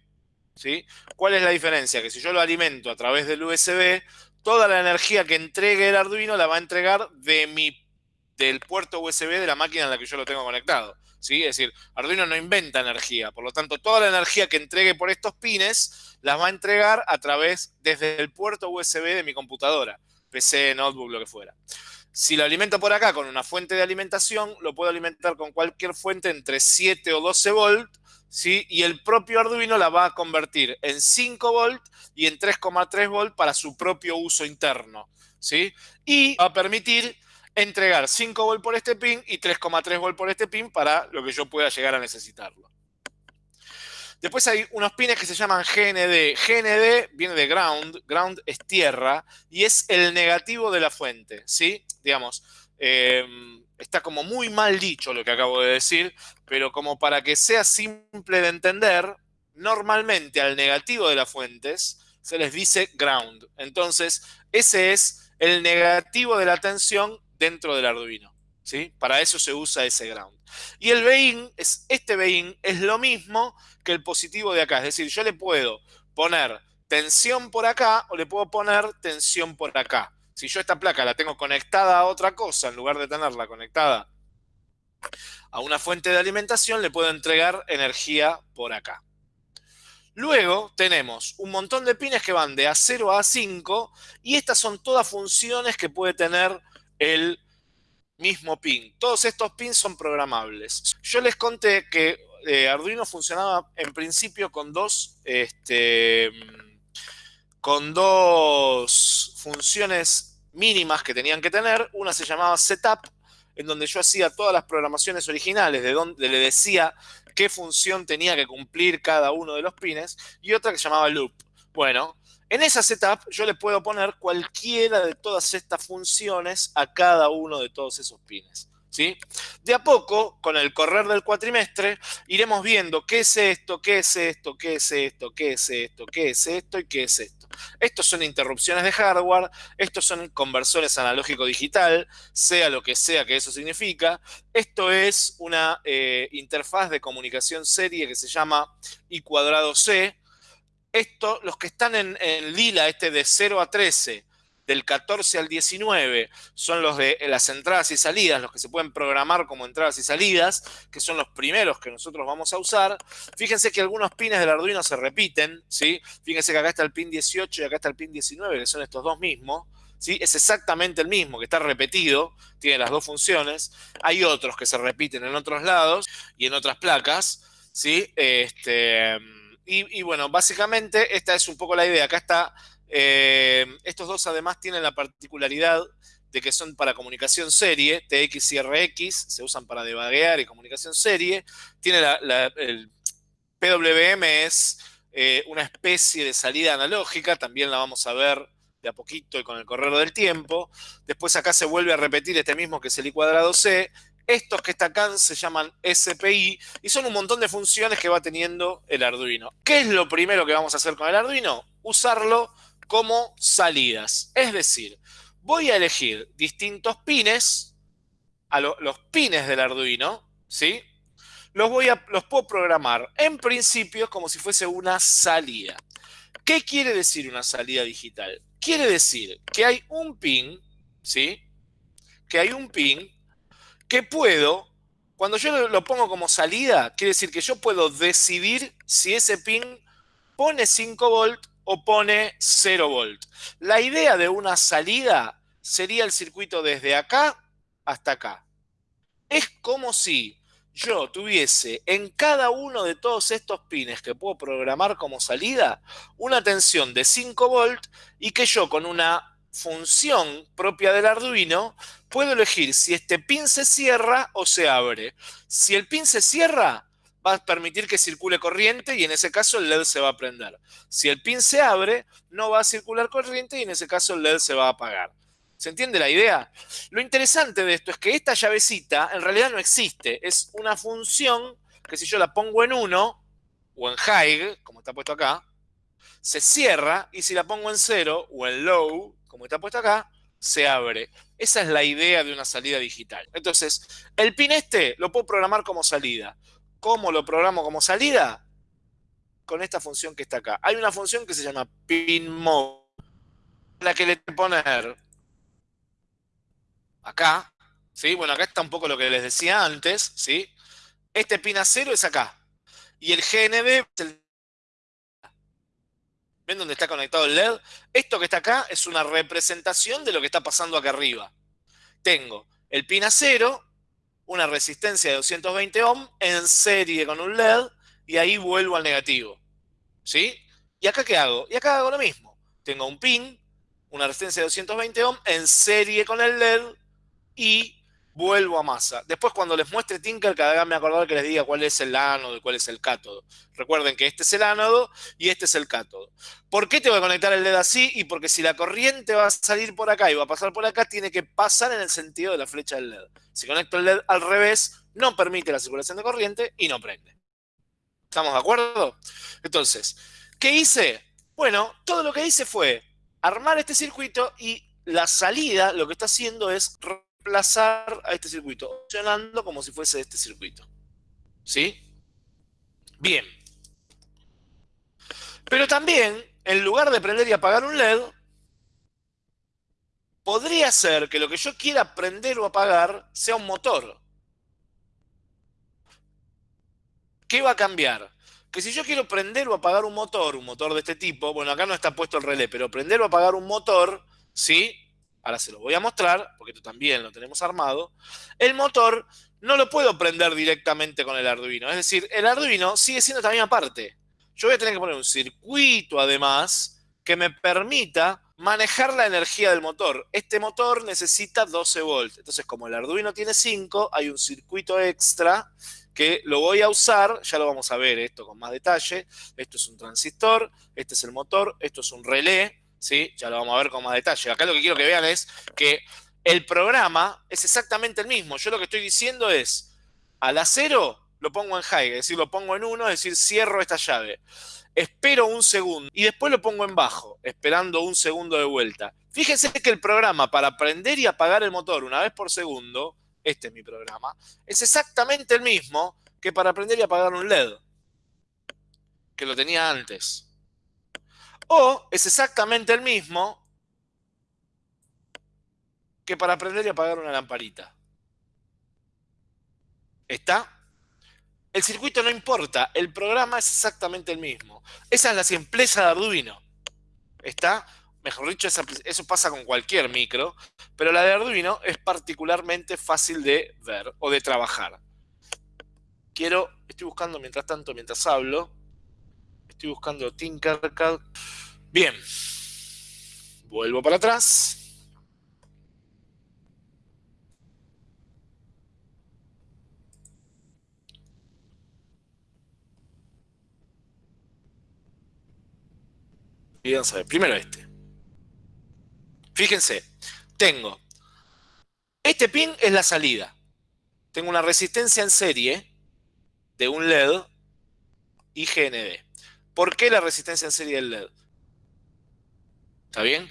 ¿sí? ¿Cuál es la diferencia? Que si yo lo alimento a través del USB, toda la energía que entregue el Arduino la va a entregar de mi, del puerto USB de la máquina en la que yo lo tengo conectado. ¿Sí? Es decir, Arduino no inventa energía, por lo tanto, toda la energía que entregue por estos pines las va a entregar a través, desde el puerto USB de mi computadora, PC, notebook, lo que fuera. Si lo alimento por acá con una fuente de alimentación, lo puedo alimentar con cualquier fuente entre 7 o 12 volts, ¿sí? Y el propio Arduino la va a convertir en 5 volts y en 3,3 volts para su propio uso interno, ¿sí? Y va a permitir entregar 5 volts por este pin y 3,3 volts por este pin para lo que yo pueda llegar a necesitarlo. Después hay unos pines que se llaman GND. GND viene de ground, ground es tierra y es el negativo de la fuente, ¿sí? Digamos, em, está como muy mal dicho lo que acabo de decir, pero como para que sea simple de entender, normalmente al negativo de las fuentes se les dice ground. Entonces, ese es el negativo de la tensión dentro del Arduino, ¿sí? Para eso se usa ese ground. Y el BEIN, es, este BEIN es lo mismo que el positivo de acá. Es decir, yo le puedo poner tensión por acá o le puedo poner tensión por acá. Si yo esta placa la tengo conectada a otra cosa, en lugar de tenerla conectada a una fuente de alimentación, le puedo entregar energía por acá. Luego tenemos un montón de pines que van de A0 a A5 y estas son todas funciones que puede tener el mismo pin. Todos estos pins son programables. Yo les conté que eh, Arduino funcionaba en principio con dos, este, con dos funciones mínimas que tenían que tener. Una se llamaba setup, en donde yo hacía todas las programaciones originales, de donde le decía qué función tenía que cumplir cada uno de los pines, y otra que se llamaba loop. Bueno, en esa setup yo le puedo poner cualquiera de todas estas funciones a cada uno de todos esos pines. ¿sí? De a poco, con el correr del cuatrimestre, iremos viendo qué es esto, qué es esto, qué es esto, qué es esto, qué es esto y qué es esto. Estos son interrupciones de hardware, estos son conversores analógico-digital, sea lo que sea que eso significa. Esto es una eh, interfaz de comunicación serie que se llama I cuadrado C. Esto, los que están en, lila, este de 0 a 13, del 14 al 19 son los de las entradas y salidas, los que se pueden programar como entradas y salidas, que son los primeros que nosotros vamos a usar. Fíjense que algunos pines del Arduino se repiten, ¿sí? Fíjense que acá está el pin 18 y acá está el pin 19, que son estos dos mismos. ¿Sí? Es exactamente el mismo, que está repetido, tiene las dos funciones. Hay otros que se repiten en otros lados y en otras placas, ¿sí? Este, y, bueno, básicamente esta es un poco la idea. Acá está eh, estos dos además tienen la particularidad de que son para comunicación serie, TX y RX, se usan para debaguear y comunicación serie. Tiene el PWM es eh, una especie de salida analógica, también la vamos a ver de a poquito y con el correr del tiempo. Después acá se vuelve a repetir este mismo que es el I cuadrado C. Estos que están acá se llaman SPI y son un montón de funciones que va teniendo el Arduino. ¿Qué es lo primero que vamos a hacer con el Arduino? Usarlo como salidas. Es decir, voy a elegir distintos pines, los pines del Arduino, ¿sí? Los, voy a, los puedo programar en principio como si fuese una salida. ¿Qué quiere decir una salida digital? Quiere decir que hay un pin, ¿sí? Que hay un pin que puedo, cuando yo lo pongo como salida, quiere decir que yo puedo decidir si ese pin pone 5 volts o pone 0 volt. La idea de una salida sería el circuito desde acá hasta acá. Es como si yo tuviese en cada uno de todos estos pines que puedo programar como salida una tensión de 5 volt y que yo con una función propia del Arduino puedo elegir si este pin se cierra o se abre. Si el pin se cierra, va a permitir que circule corriente y en ese caso el LED se va a prender. Si el pin se abre, no va a circular corriente y en ese caso el LED se va a apagar. ¿Se entiende la idea? Lo interesante de esto es que esta llavecita en realidad no existe. Es una función que si yo la pongo en 1 o en high, como está puesto acá, se cierra y si la pongo en 0 o en low, como está puesto acá, se abre. Esa es la idea de una salida digital. Entonces, el pin este lo puedo programar como salida. ¿Cómo lo programo como salida? Con esta función que está acá. Hay una función que se llama pinMode, la que le poner acá, ¿sí? Bueno, acá está un poco lo que les decía antes, ¿sí? Este pin a cero es acá. Y el GND ¿Ven dónde está conectado el LED? Esto que está acá es una representación de lo que está pasando acá arriba. Tengo el pin a cero una resistencia de 220 ohm en serie con un LED y ahí vuelvo al negativo. ¿Sí? ¿Y acá qué hago? Y acá hago lo mismo. Tengo un pin, una resistencia de 220 ohm en serie con el LED y vuelvo a masa. Después cuando les muestre Tinker, cada vez me acordar que les diga cuál es el ánodo y cuál es el cátodo. Recuerden que este es el ánodo y este es el cátodo. ¿Por qué tengo que conectar el LED así? Y porque si la corriente va a salir por acá y va a pasar por acá, tiene que pasar en el sentido de la flecha del LED. Si conecto el LED al revés, no permite la circulación de corriente y no prende. ¿Estamos de acuerdo? Entonces, ¿qué hice? Bueno, todo lo que hice fue armar este circuito y la salida lo que está haciendo es reemplazar a este circuito, funcionando como si fuese este circuito. ¿Sí? Bien. Pero también, en lugar de prender y apagar un LED, podría ser que lo que yo quiera prender o apagar sea un motor. ¿Qué va a cambiar? Que si yo quiero prender o apagar un motor, un motor de este tipo, bueno, acá no está puesto el relé, pero prender o apagar un motor, ¿sí? Ahora se lo voy a mostrar, porque esto también lo tenemos armado, el motor no lo puedo prender directamente con el Arduino. Es decir, el Arduino sigue siendo esta misma parte. Yo voy a tener que poner un circuito, además, que me permita manejar la energía del motor. Este motor necesita 12 volts. Entonces, como el Arduino tiene 5, hay un circuito extra que lo voy a usar, ya lo vamos a ver esto con más detalle. Esto es un transistor, este es el motor, esto es un relé, ¿sí? Ya lo vamos a ver con más detalle. Acá lo que quiero que vean es que El programa es exactamente el mismo. Yo lo que estoy diciendo es, a la 0 lo pongo en high, es decir, lo pongo en 1, es decir, cierro esta llave. Espero un segundo y después lo pongo en bajo, esperando un segundo de vuelta. Fíjense que el programa para prender y apagar el motor una vez por segundo, este es mi programa, es exactamente el mismo que para prender y apagar un LED, que lo tenía antes. O es exactamente el mismo que para prender y apagar una lamparita. ¿Está? El circuito no importa, el programa es exactamente el mismo. Esa es la simpleza de Arduino. ¿Está? Mejor dicho, eso pasa con cualquier micro, pero la de Arduino es particularmente fácil de ver o de trabajar. Quiero, estoy buscando mientras tanto, mientras hablo, estoy buscando Tinkercad. Bien, vuelvo para atrás. Primero este. Fíjense, tengo. Este pin es la salida. Tengo una resistencia en serie de un LED y GND. ¿Por qué la resistencia en serie del LED? ¿Está bien?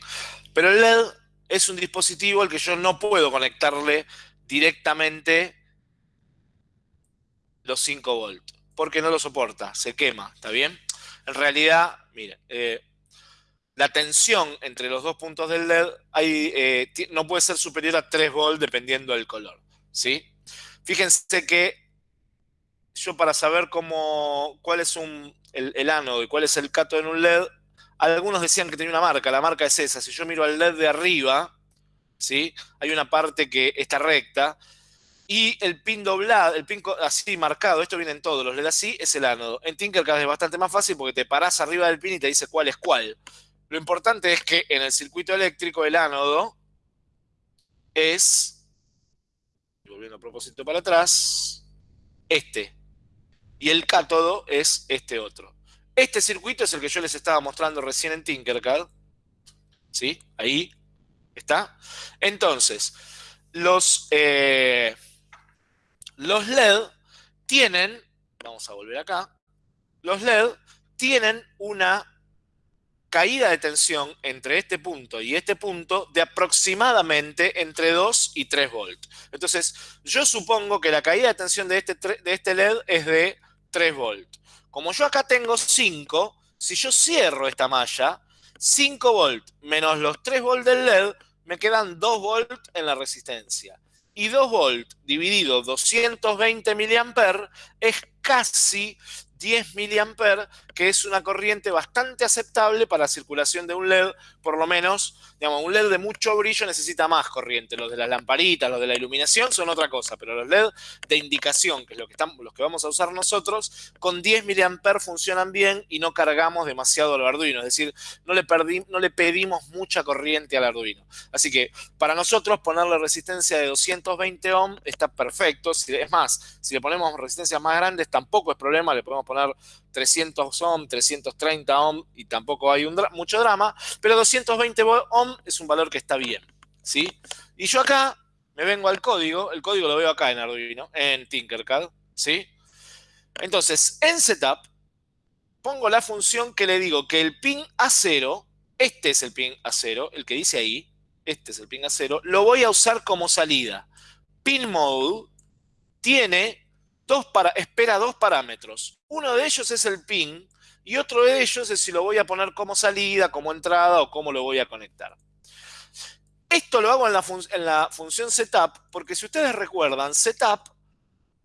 Pero el LED es un dispositivo al que yo no puedo conectarle directamente los 5 volts, porque no lo soporta, se quema, ¿está bien? En realidad, mire, eh, la tensión entre los dos puntos del LED eh, no puede ser superior a 3 volts dependiendo del color. ¿sí? Fíjense que yo para saber cómo, cuál es un, el, ánodo y cuál es el cátodo en un LED, algunos decían que tenía una marca, la marca es esa. Si yo miro al LED de arriba, ¿sí? hay una parte que está recta, y el pin doblado, el pin así marcado, esto viene en todos los LED así, es el ánodo. En Tinkercad es bastante más fácil porque te parás arriba del pin y te dice cuál es cuál. Lo importante es que en el circuito eléctrico el ánodo es, volviendo a propósito para atrás, este. Y el cátodo es este otro. Este circuito es el que yo les estaba mostrando recién en Tinkercad. ¿Sí? Ahí está. Entonces, los, eh, los LED tienen, vamos a volver acá, los LED tienen una caída de tensión entre este punto y este punto de aproximadamente entre 2 y 3 volts. Entonces, yo supongo que la caída de tensión de este, de este LED es de 3 volts. Como yo acá tengo 5, si yo cierro esta malla, 5 volts menos los 3 volts del LED, me quedan 2 volts en la resistencia. Y 2 volts dividido 220 mA es casi 10 mA, que es una corriente bastante aceptable para la circulación de un LED, por lo menos, digamos, un LED de mucho brillo necesita más corriente. Los de las lamparitas, los de la iluminación son otra cosa, pero los LED de indicación, que es lo que, los que vamos a usar nosotros, con 10 mA funcionan bien y no cargamos demasiado al Arduino, es decir, no le, no le pedimos mucha corriente al Arduino. Así que para nosotros ponerle resistencia de 220 ohm está perfecto. Es más, si le ponemos resistencias más grandes tampoco es problema, le podemos poner poner 300 ohm, 330 ohm y tampoco hay un mucho drama, pero 220 ohm es un valor que está bien, ¿sí? Y yo acá me vengo al código, el código lo veo acá en Arduino, en Tinkercad, ¿sí? Entonces, en setup, pongo la función que le digo que el pin A0, este es el pin A0, el que dice ahí, este es el pin A0, lo voy a usar como salida. Pin mode tiene dos espera dos parámetros. Uno de ellos es el pin y otro de ellos es si lo voy a poner como salida, como entrada o cómo lo voy a conectar. Esto lo hago en la función setup porque si ustedes recuerdan, setup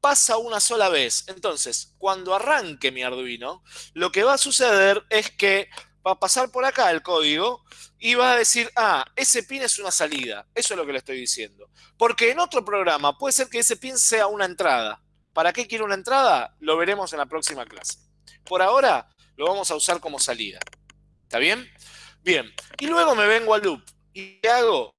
pasa una sola vez. Entonces, cuando arranque mi Arduino, lo que va a suceder es que va a pasar por acá el código y va a decir, ah, ese pin es una salida. Eso es lo que le estoy diciendo. Porque en otro programa puede ser que ese pin sea una entrada. ¿Para qué quiero una entrada? Lo veremos en la próxima clase. Por ahora lo vamos a usar como salida. ¿Está bien? Bien. Y luego me vengo al loop. ¿Y qué hago?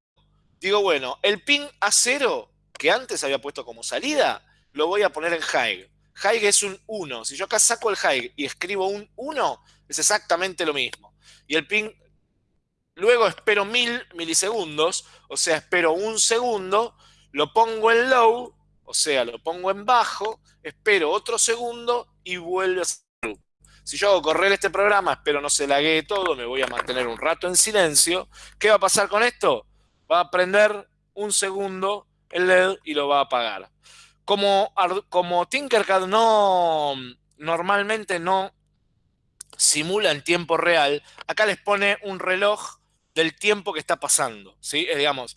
Digo, bueno, el pin A0 que antes había puesto como salida, lo voy a poner en high. High es un 1. Si yo acá saco el high y escribo un 1, es exactamente lo mismo. Y el pin luego espero mil milisegundos, o sea, espero un segundo, lo pongo en low, o sea, lo pongo en bajo, espero otro segundo y vuelve a ser si yo hago correr este programa, espero no se laguee todo, me voy a mantener un rato en silencio. ¿Qué va a pasar con esto? Va a prender un segundo el LED y lo va a apagar. Como, como Tinkercad no normalmente no simula en tiempo real, acá les pone un reloj del tiempo que está pasando. ¿sí? digamos,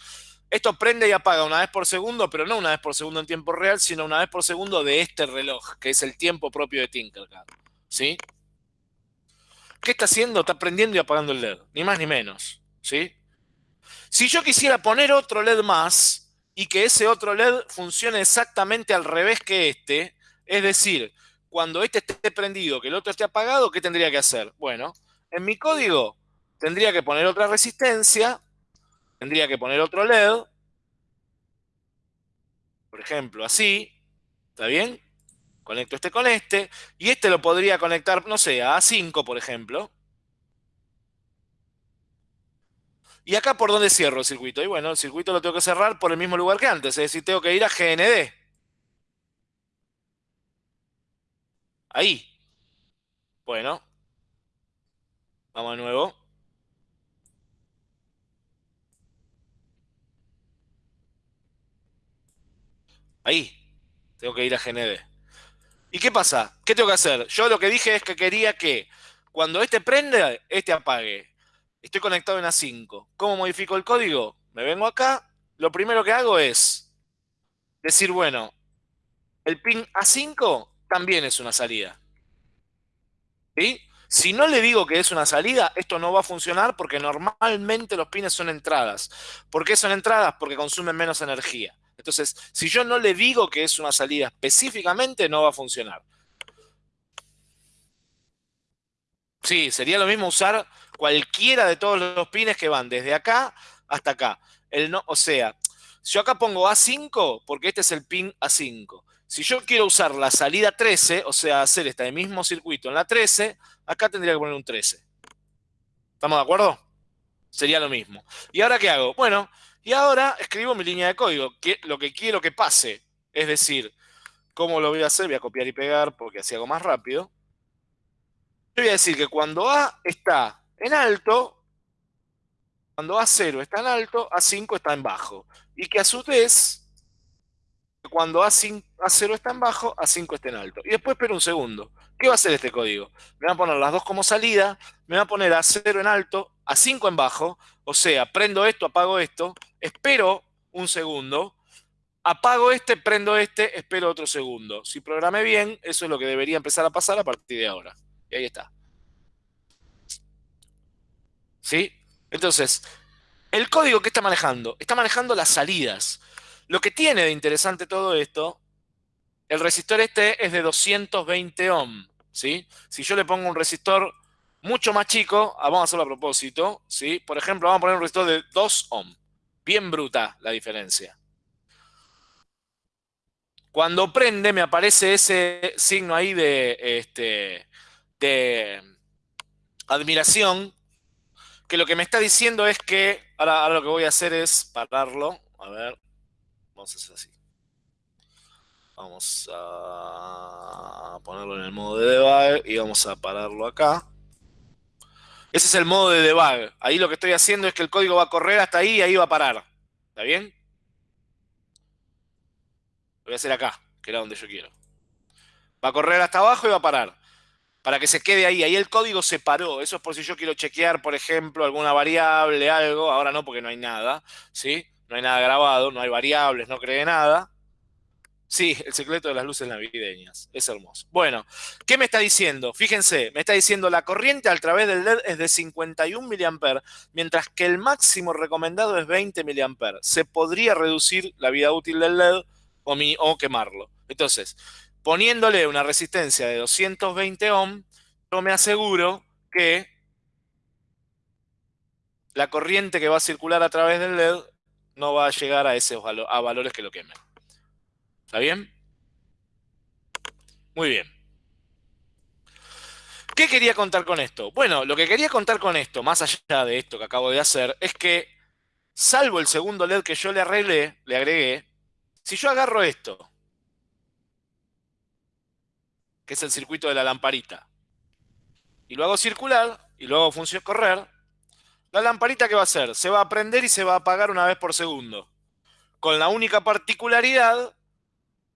esto prende y apaga una vez por segundo, pero no una vez por segundo en tiempo real, sino una vez por segundo de este reloj, que es el tiempo propio de Tinkercad. ¿sí? ¿Qué está haciendo? Está prendiendo y apagando el LED, ni más ni menos. ¿sí? Si yo quisiera poner otro LED más y que ese otro LED funcione exactamente al revés que este, es decir, cuando este esté prendido, que el otro esté apagado, ¿qué tendría que hacer? Bueno, en mi código tendría que poner otra resistencia, tendría que poner otro LED, por ejemplo, así, ¿está bien? Conecto este con este. Y este lo podría conectar, no sé, a A5, por ejemplo. ¿Y acá por dónde cierro el circuito? Y bueno, el circuito lo tengo que cerrar por el mismo lugar que antes. Es decir, tengo que ir a GND. Ahí. Bueno. Vamos de nuevo. Ahí. Tengo que ir a GND. ¿Y qué pasa? ¿Qué tengo que hacer? Yo lo que dije es que quería que cuando este prende, este apague. Estoy conectado en A5. ¿Cómo modifico el código? Me vengo acá. Lo primero que hago es decir, bueno, el pin A5 también es una salida. ¿Sí? Si no le digo que es una salida, esto no va a funcionar porque normalmente los pines son entradas. ¿Por qué son entradas? Porque consumen menos energía. Entonces, si yo no le digo que es una salida específicamente, no va a funcionar. Sí, sería lo mismo usar cualquiera de todos los pines que van desde acá hasta acá. El no, o sea, yo acá pongo A5 porque este es el pin A5. Si yo quiero usar la salida 13, o sea, hacer este mismo circuito en la 13, acá tendría que poner un 13. ¿Estamos de acuerdo? Sería lo mismo. ¿Y ahora qué hago? Bueno, y ahora escribo mi línea de código, que, lo que quiero que pase. Es decir, ¿cómo lo voy a hacer? Voy a copiar y pegar porque así hago más rápido. Yo voy a decir que cuando A está en alto, cuando A0 está en alto, A5 está en bajo. Y que a su vez, cuando A5, A0 está en bajo, A5 está en alto. Y después espero un segundo. ¿Qué va a hacer este código? Me va a poner las dos como salida, me va a poner A0 en alto, A5 en bajo, o sea, prendo esto, apago esto, espero un segundo, apago este, prendo este, espero otro segundo. Si programé bien, eso es lo que debería empezar a pasar a partir de ahora. Y ahí está. ¿Sí? Entonces, el código que está manejando, está manejando las salidas. Lo que tiene de interesante todo esto, el resistor este es de 220 ohm, ¿sí? Si yo le pongo un resistor mucho más chico, ah, vamos a hacerlo a propósito, ¿sí? Por ejemplo, vamos a poner un resistor de 2 ohm. Bien bruta la diferencia. Cuando prende me aparece ese signo ahí de, este, de admiración, que lo que me está diciendo es que, ahora, ahora lo que voy a hacer es pararlo, a ver, vamos a hacer así. Vamos a ponerlo en el modo de debug y vamos a pararlo acá. Ese es el modo de debug. Ahí lo que estoy haciendo es que el código va a correr hasta ahí y ahí va a parar. ¿Está bien? Lo voy a hacer acá, que era donde yo quiero. Va a correr hasta abajo y va a parar. Para que se quede ahí. Ahí el código se paró. Eso es por si yo quiero chequear, por ejemplo, alguna variable, algo. Ahora no, porque no hay nada. ¿Sí? No hay nada grabado, no hay variables, no cree nada. Sí, el secreto de las luces navideñas. Es hermoso. Bueno, ¿qué me está diciendo? Fíjense, me está diciendo la corriente a través del LED es de 51 mA, mientras que el máximo recomendado es 20 mA. Se podría reducir la vida útil del LED o, o quemarlo. Entonces, poniéndole una resistencia de 220 ohm, yo me aseguro que la corriente que va a circular a través del LED no va a llegar a, esos, a valores que lo quemen. ¿Está bien? Muy bien. ¿Qué quería contar con esto? Bueno, lo que quería contar con esto, más allá de esto que acabo de hacer, es que, salvo el segundo LED que yo le arreglé, le agregué, si yo agarro esto, que es el circuito de la lamparita, y lo hago circular, y lo hago correr, la lamparita ¿qué va a hacer? Se va a prender y se va a apagar una vez por segundo. Con la única particularidad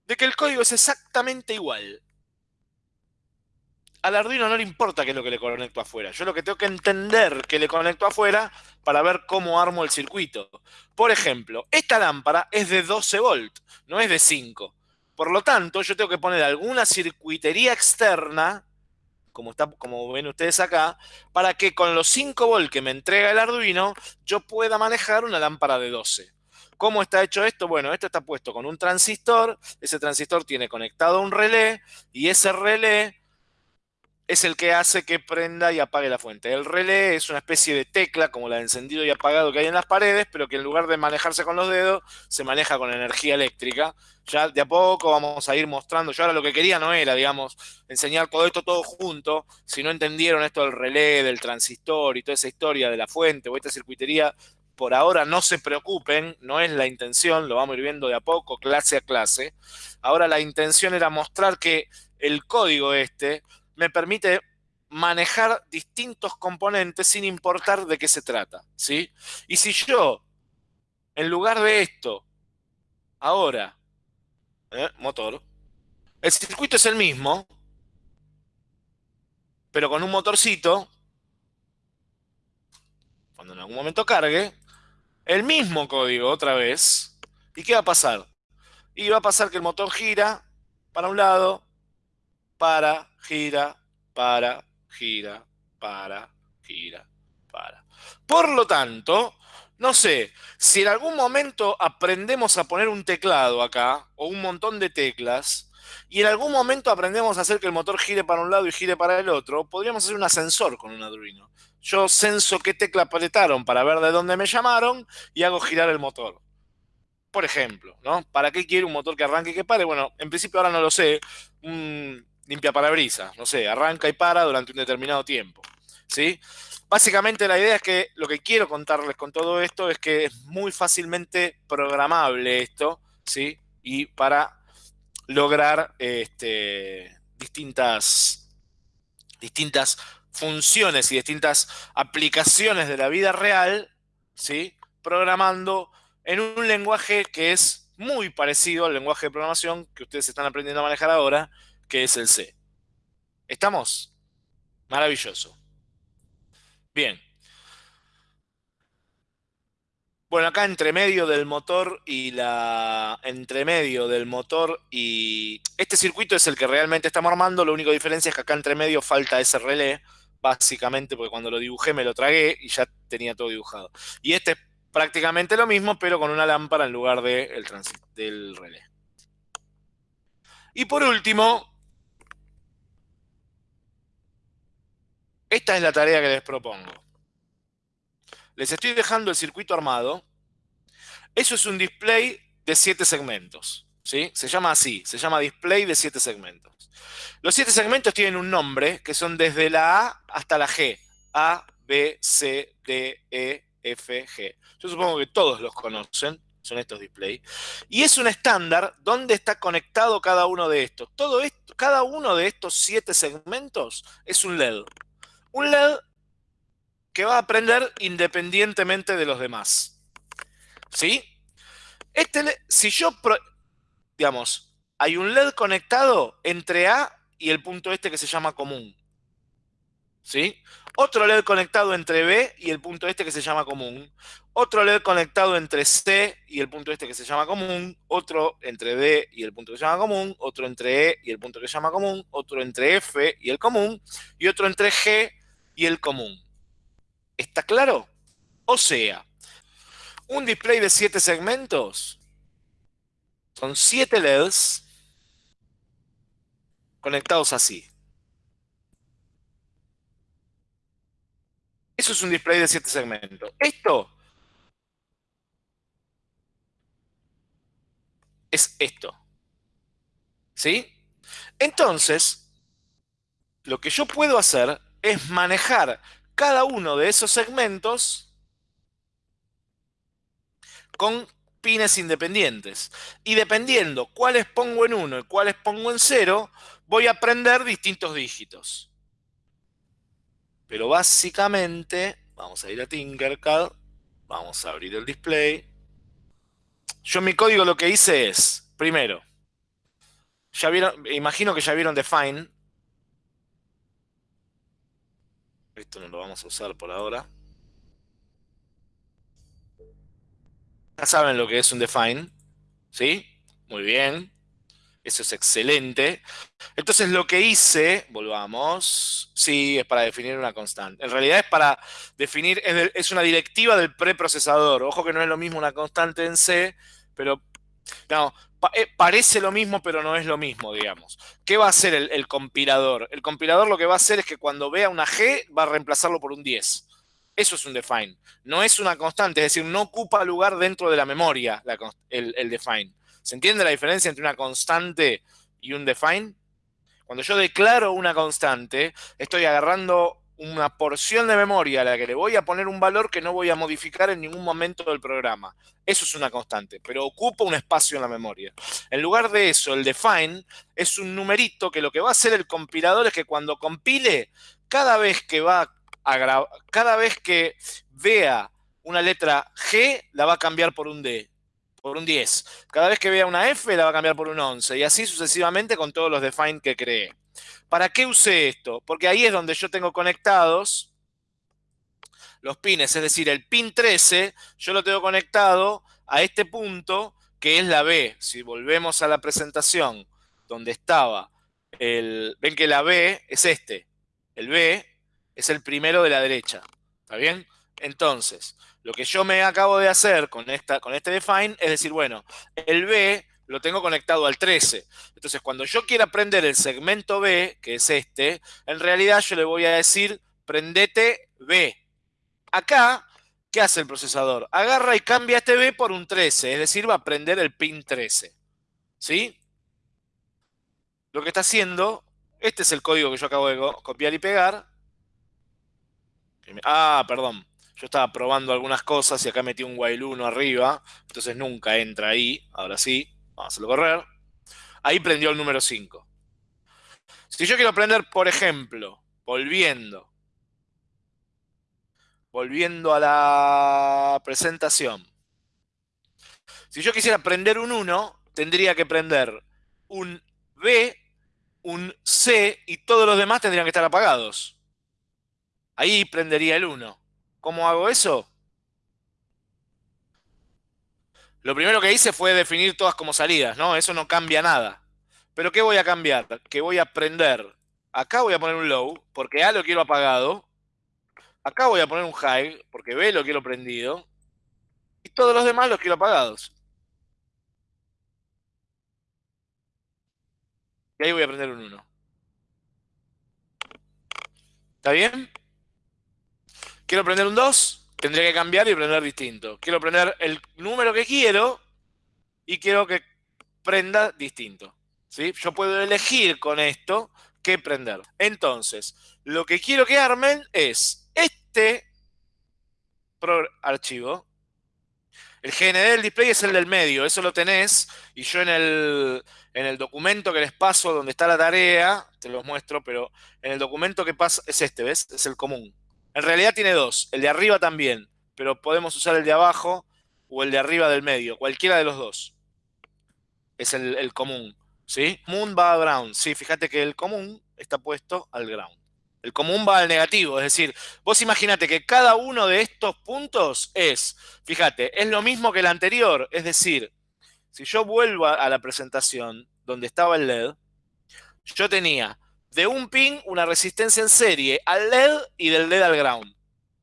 de que el código es exactamente igual. Al Arduino no le importa qué es lo que le conecto afuera. Yo lo que tengo que entender que le conecto afuera para ver cómo armo el circuito. Por ejemplo, esta lámpara es de 12 volt, no es de 5. Por lo tanto, yo tengo que poner alguna circuitería externa como, está, como ven ustedes acá, para que con los 5 volt que me entrega el Arduino, yo pueda manejar una lámpara de 12. ¿Cómo está hecho esto? Bueno, esto está puesto con un transistor, ese transistor tiene conectado un relé, y ese relé es el que hace que prenda y apague la fuente. El relé es una especie de tecla, como la de encendido y apagado que hay en las paredes, pero que en lugar de manejarse con los dedos, se maneja con energía eléctrica. Ya de a poco vamos a ir mostrando. Yo ahora lo que quería no era, digamos, enseñar todo esto todo junto. Si no entendieron esto del relé, del transistor y toda esa historia de la fuente o esta circuitería, por ahora no se preocupen, no es la intención, lo vamos a ir viendo de a poco, clase a clase. Ahora la intención era mostrar que el código este me permite manejar distintos componentes sin importar de qué se trata, ¿sí? Y si yo, en lugar de esto, ahora, ¿eh? motor, el circuito es el mismo, pero con un motorcito, cuando en algún momento cargue, el mismo código otra vez, ¿y qué va a pasar? Y va a pasar que el motor gira para un lado, para, gira, para, gira, para, gira, para. Por lo tanto, no sé, si en algún momento aprendemos a poner un teclado acá, o un montón de teclas, y en algún momento aprendemos a hacer que el motor gire para un lado y gire para el otro, podríamos hacer un ascensor con un Arduino. Yo censo qué tecla apretaron para ver de dónde me llamaron y hago girar el motor. Por ejemplo, ¿no? ¿Para qué quiere un motor que arranque y que pare? Bueno, en principio ahora no lo sé limpia parabrisas, no sé, arranca y para durante un determinado tiempo, ¿sí? Básicamente la idea es que lo que quiero contarles con todo esto es que es muy fácilmente programable esto, ¿sí? Y para lograr este, distintas, distintas funciones y distintas aplicaciones de la vida real, ¿sí? Programando en un lenguaje que es muy parecido al lenguaje de programación que ustedes están aprendiendo a manejar ahora, que es el C. ¿Estamos? Maravilloso. Bien. Bueno, acá entre medio del motor y la... Entre medio del motor y... Este circuito es el que realmente estamos armando, la única diferencia es que acá entre medio falta ese relé, básicamente porque cuando lo dibujé me lo tragué y ya tenía todo dibujado. Y este es prácticamente lo mismo, pero con una lámpara en lugar de del relé. Y por último, Esta es la tarea que les propongo. Les estoy dejando el circuito armado. Eso es un display de siete segmentos. ¿Sí? Se llama así, se llama display de siete segmentos. Los siete segmentos tienen un nombre que son desde la A hasta la G. A, B, C, D, E, F, G. Yo supongo que todos los conocen, son estos displays. Y es un estándar donde está conectado cada uno de estos. Todo esto, cada uno de estos siete segmentos es un LED un LED que va a aprender independientemente de los demás. ¿Sí? Este si yo, digamos, hay un LED conectado entre A y el punto este que se llama común. ¿Sí? Otro LED conectado entre B y el punto este que se llama común. Otro LED conectado entre C y el punto este que se llama común. Otro entre D y el punto que se llama común. Otro entre E y el punto que se llama común. Otro entre F y el común. Y otro entre G y el común. ¿Está claro? O sea, un display de siete segmentos son siete LEDs conectados así. Eso es un display de siete segmentos. Esto es esto. ¿Sí? Entonces, lo que yo puedo hacer es manejar cada uno de esos segmentos con pines independientes. Y dependiendo cuáles pongo en uno y cuáles pongo en cero, voy a aprender distintos dígitos. Pero básicamente, vamos a ir a Tinkercad, vamos a abrir el display. Yo en mi código lo que hice es, primero, ya vieron, imagino que ya vieron define. Esto no lo vamos a usar por ahora. Ya saben lo que es un define, ¿sí? Muy bien. Eso es excelente. Entonces lo que hice, volvamos, sí, es para definir una constante. En realidad es para definir, es, una directiva del preprocesador. Ojo que no es lo mismo una constante en C, pero no, eh, parece lo mismo, pero no es lo mismo, digamos. ¿Qué va a hacer el, el, compilador? El compilador lo que va a hacer es que cuando vea una G, va a reemplazarlo por un 10. Eso es un define. No es una constante, es decir, no ocupa lugar dentro de la memoria el, el define. ¿Se entiende la diferencia entre una constante y un define? Cuando yo declaro una constante, estoy agarrando una porción de memoria a la que le voy a poner un valor que no voy a modificar en ningún momento del programa. Eso es una constante, pero ocupa un espacio en la memoria. En lugar de eso, el define es un numerito que lo que va a hacer el compilador es que cuando compile, cada vez que va cada vez que vea una letra G, la va a cambiar por un D, por un 10. Cada vez que vea una F, la va a cambiar por un 11. Y así sucesivamente con todos los define que cree. ¿Para qué usé esto? Porque ahí es donde yo tengo conectados los pines. Es decir, el pin 13, yo lo tengo conectado a este punto que es la B. Si volvemos a la presentación donde estaba el... Ven que la B es este. El B es el primero de la derecha. ¿Está bien? Entonces, lo que yo me acabo de hacer con, esta, con este define es decir, bueno, el B lo tengo conectado al 13. Entonces, cuando yo quiera prender el segmento B, que es este, en realidad yo le voy a decir, prendete B. Acá, ¿qué hace el procesador? Agarra y cambia este B por un 13, es decir, va a prender el pin 13. ¿Sí? Lo que está haciendo, este es el código que yo acabo de copiar y pegar, Ah, perdón. Yo estaba probando algunas cosas y acá metí un while 1 arriba. Entonces nunca entra ahí. Ahora sí. Vamos a hacerlo correr. Ahí prendió el número 5. Si yo quiero prender, por ejemplo, volviendo. Volviendo a la presentación. Si yo quisiera prender un 1, tendría que prender un B, un C y todos los demás tendrían que estar apagados. Ahí prendería el 1. ¿Cómo hago eso? Lo primero que hice fue definir todas como salidas, ¿no? Eso no cambia nada. Pero ¿qué voy a cambiar? Que voy a prender. Acá voy a poner un low, porque A lo quiero apagado. Acá voy a poner un high, porque B lo quiero prendido. Y todos los demás los quiero apagados. Y ahí voy a prender un 1. ¿Está bien? Quiero prender un 2, tendría que cambiar y prender distinto. Quiero prender el número que quiero y quiero que prenda distinto. ¿sí? Yo puedo elegir con esto qué prender. Entonces, lo que quiero que armen es este archivo. El GND del display es el del medio, eso lo tenés. Y yo en el, en el documento que les paso donde está la tarea, te los muestro, pero en el documento que pasa es este, ¿ves? Es el común. En realidad tiene dos, el de arriba también, pero podemos usar el de abajo o el de arriba del medio, cualquiera de los dos. Es el, común, ¿sí? Común va a ground, sí, fíjate que el común está puesto al ground. El común va al negativo, es decir, vos imagínate que cada uno de estos puntos es, fíjate, es lo mismo que el anterior, es decir, si yo vuelvo a la presentación donde estaba el LED, yo tenía de un pin una resistencia en serie al LED y del LED al ground.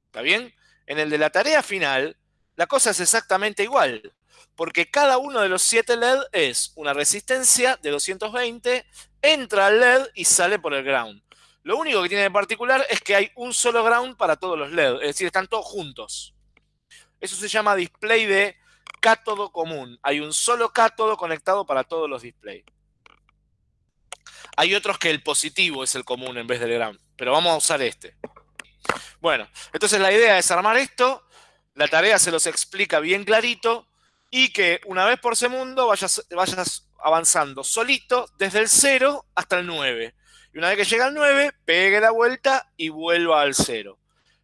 ¿Está bien? En el de la tarea final, la cosa es exactamente igual, porque cada uno de los 7 LED es una resistencia de 220, entra al LED y sale por el ground. Lo único que tiene de particular es que hay un solo ground para todos los LED, es decir, están todos juntos. Eso se llama display de cátodo común. Hay un solo cátodo conectado para todos los displays. Hay otros que el positivo es el común en vez del gran, pero vamos a usar este. Bueno, entonces la idea es armar esto, la tarea se los explica bien clarito y que una vez por segundo vayas, vayas avanzando solito desde el 0 hasta el 9. Y una vez que llega al 9, pegue la vuelta y vuelva al 0.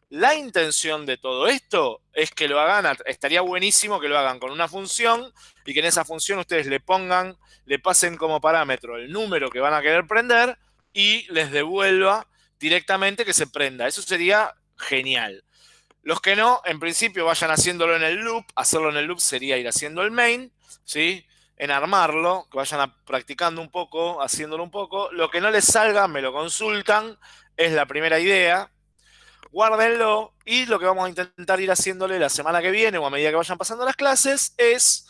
La intención de todo esto es que lo hagan, estaría buenísimo que lo hagan con una función y que en esa función ustedes le pongan, le pasen como parámetro el número que van a querer prender y les devuelva directamente que se prenda. Eso sería genial. Los que no, en principio vayan haciéndolo en el loop. Hacerlo en el loop sería ir haciendo el main, ¿sí? En armarlo, que vayan practicando un poco, haciéndolo un poco. Lo que no les salga, me lo consultan. Es la primera idea. Guárdenlo. Y lo que vamos a intentar ir haciéndole la semana que viene o a medida que vayan pasando las clases es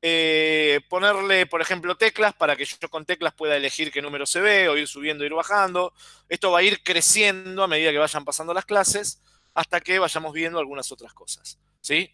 eh, ponerle, por ejemplo, teclas para que yo con teclas pueda elegir qué número se ve o ir subiendo, ir bajando. Esto va a ir creciendo a medida que vayan pasando las clases hasta que vayamos viendo algunas otras cosas. ¿sí?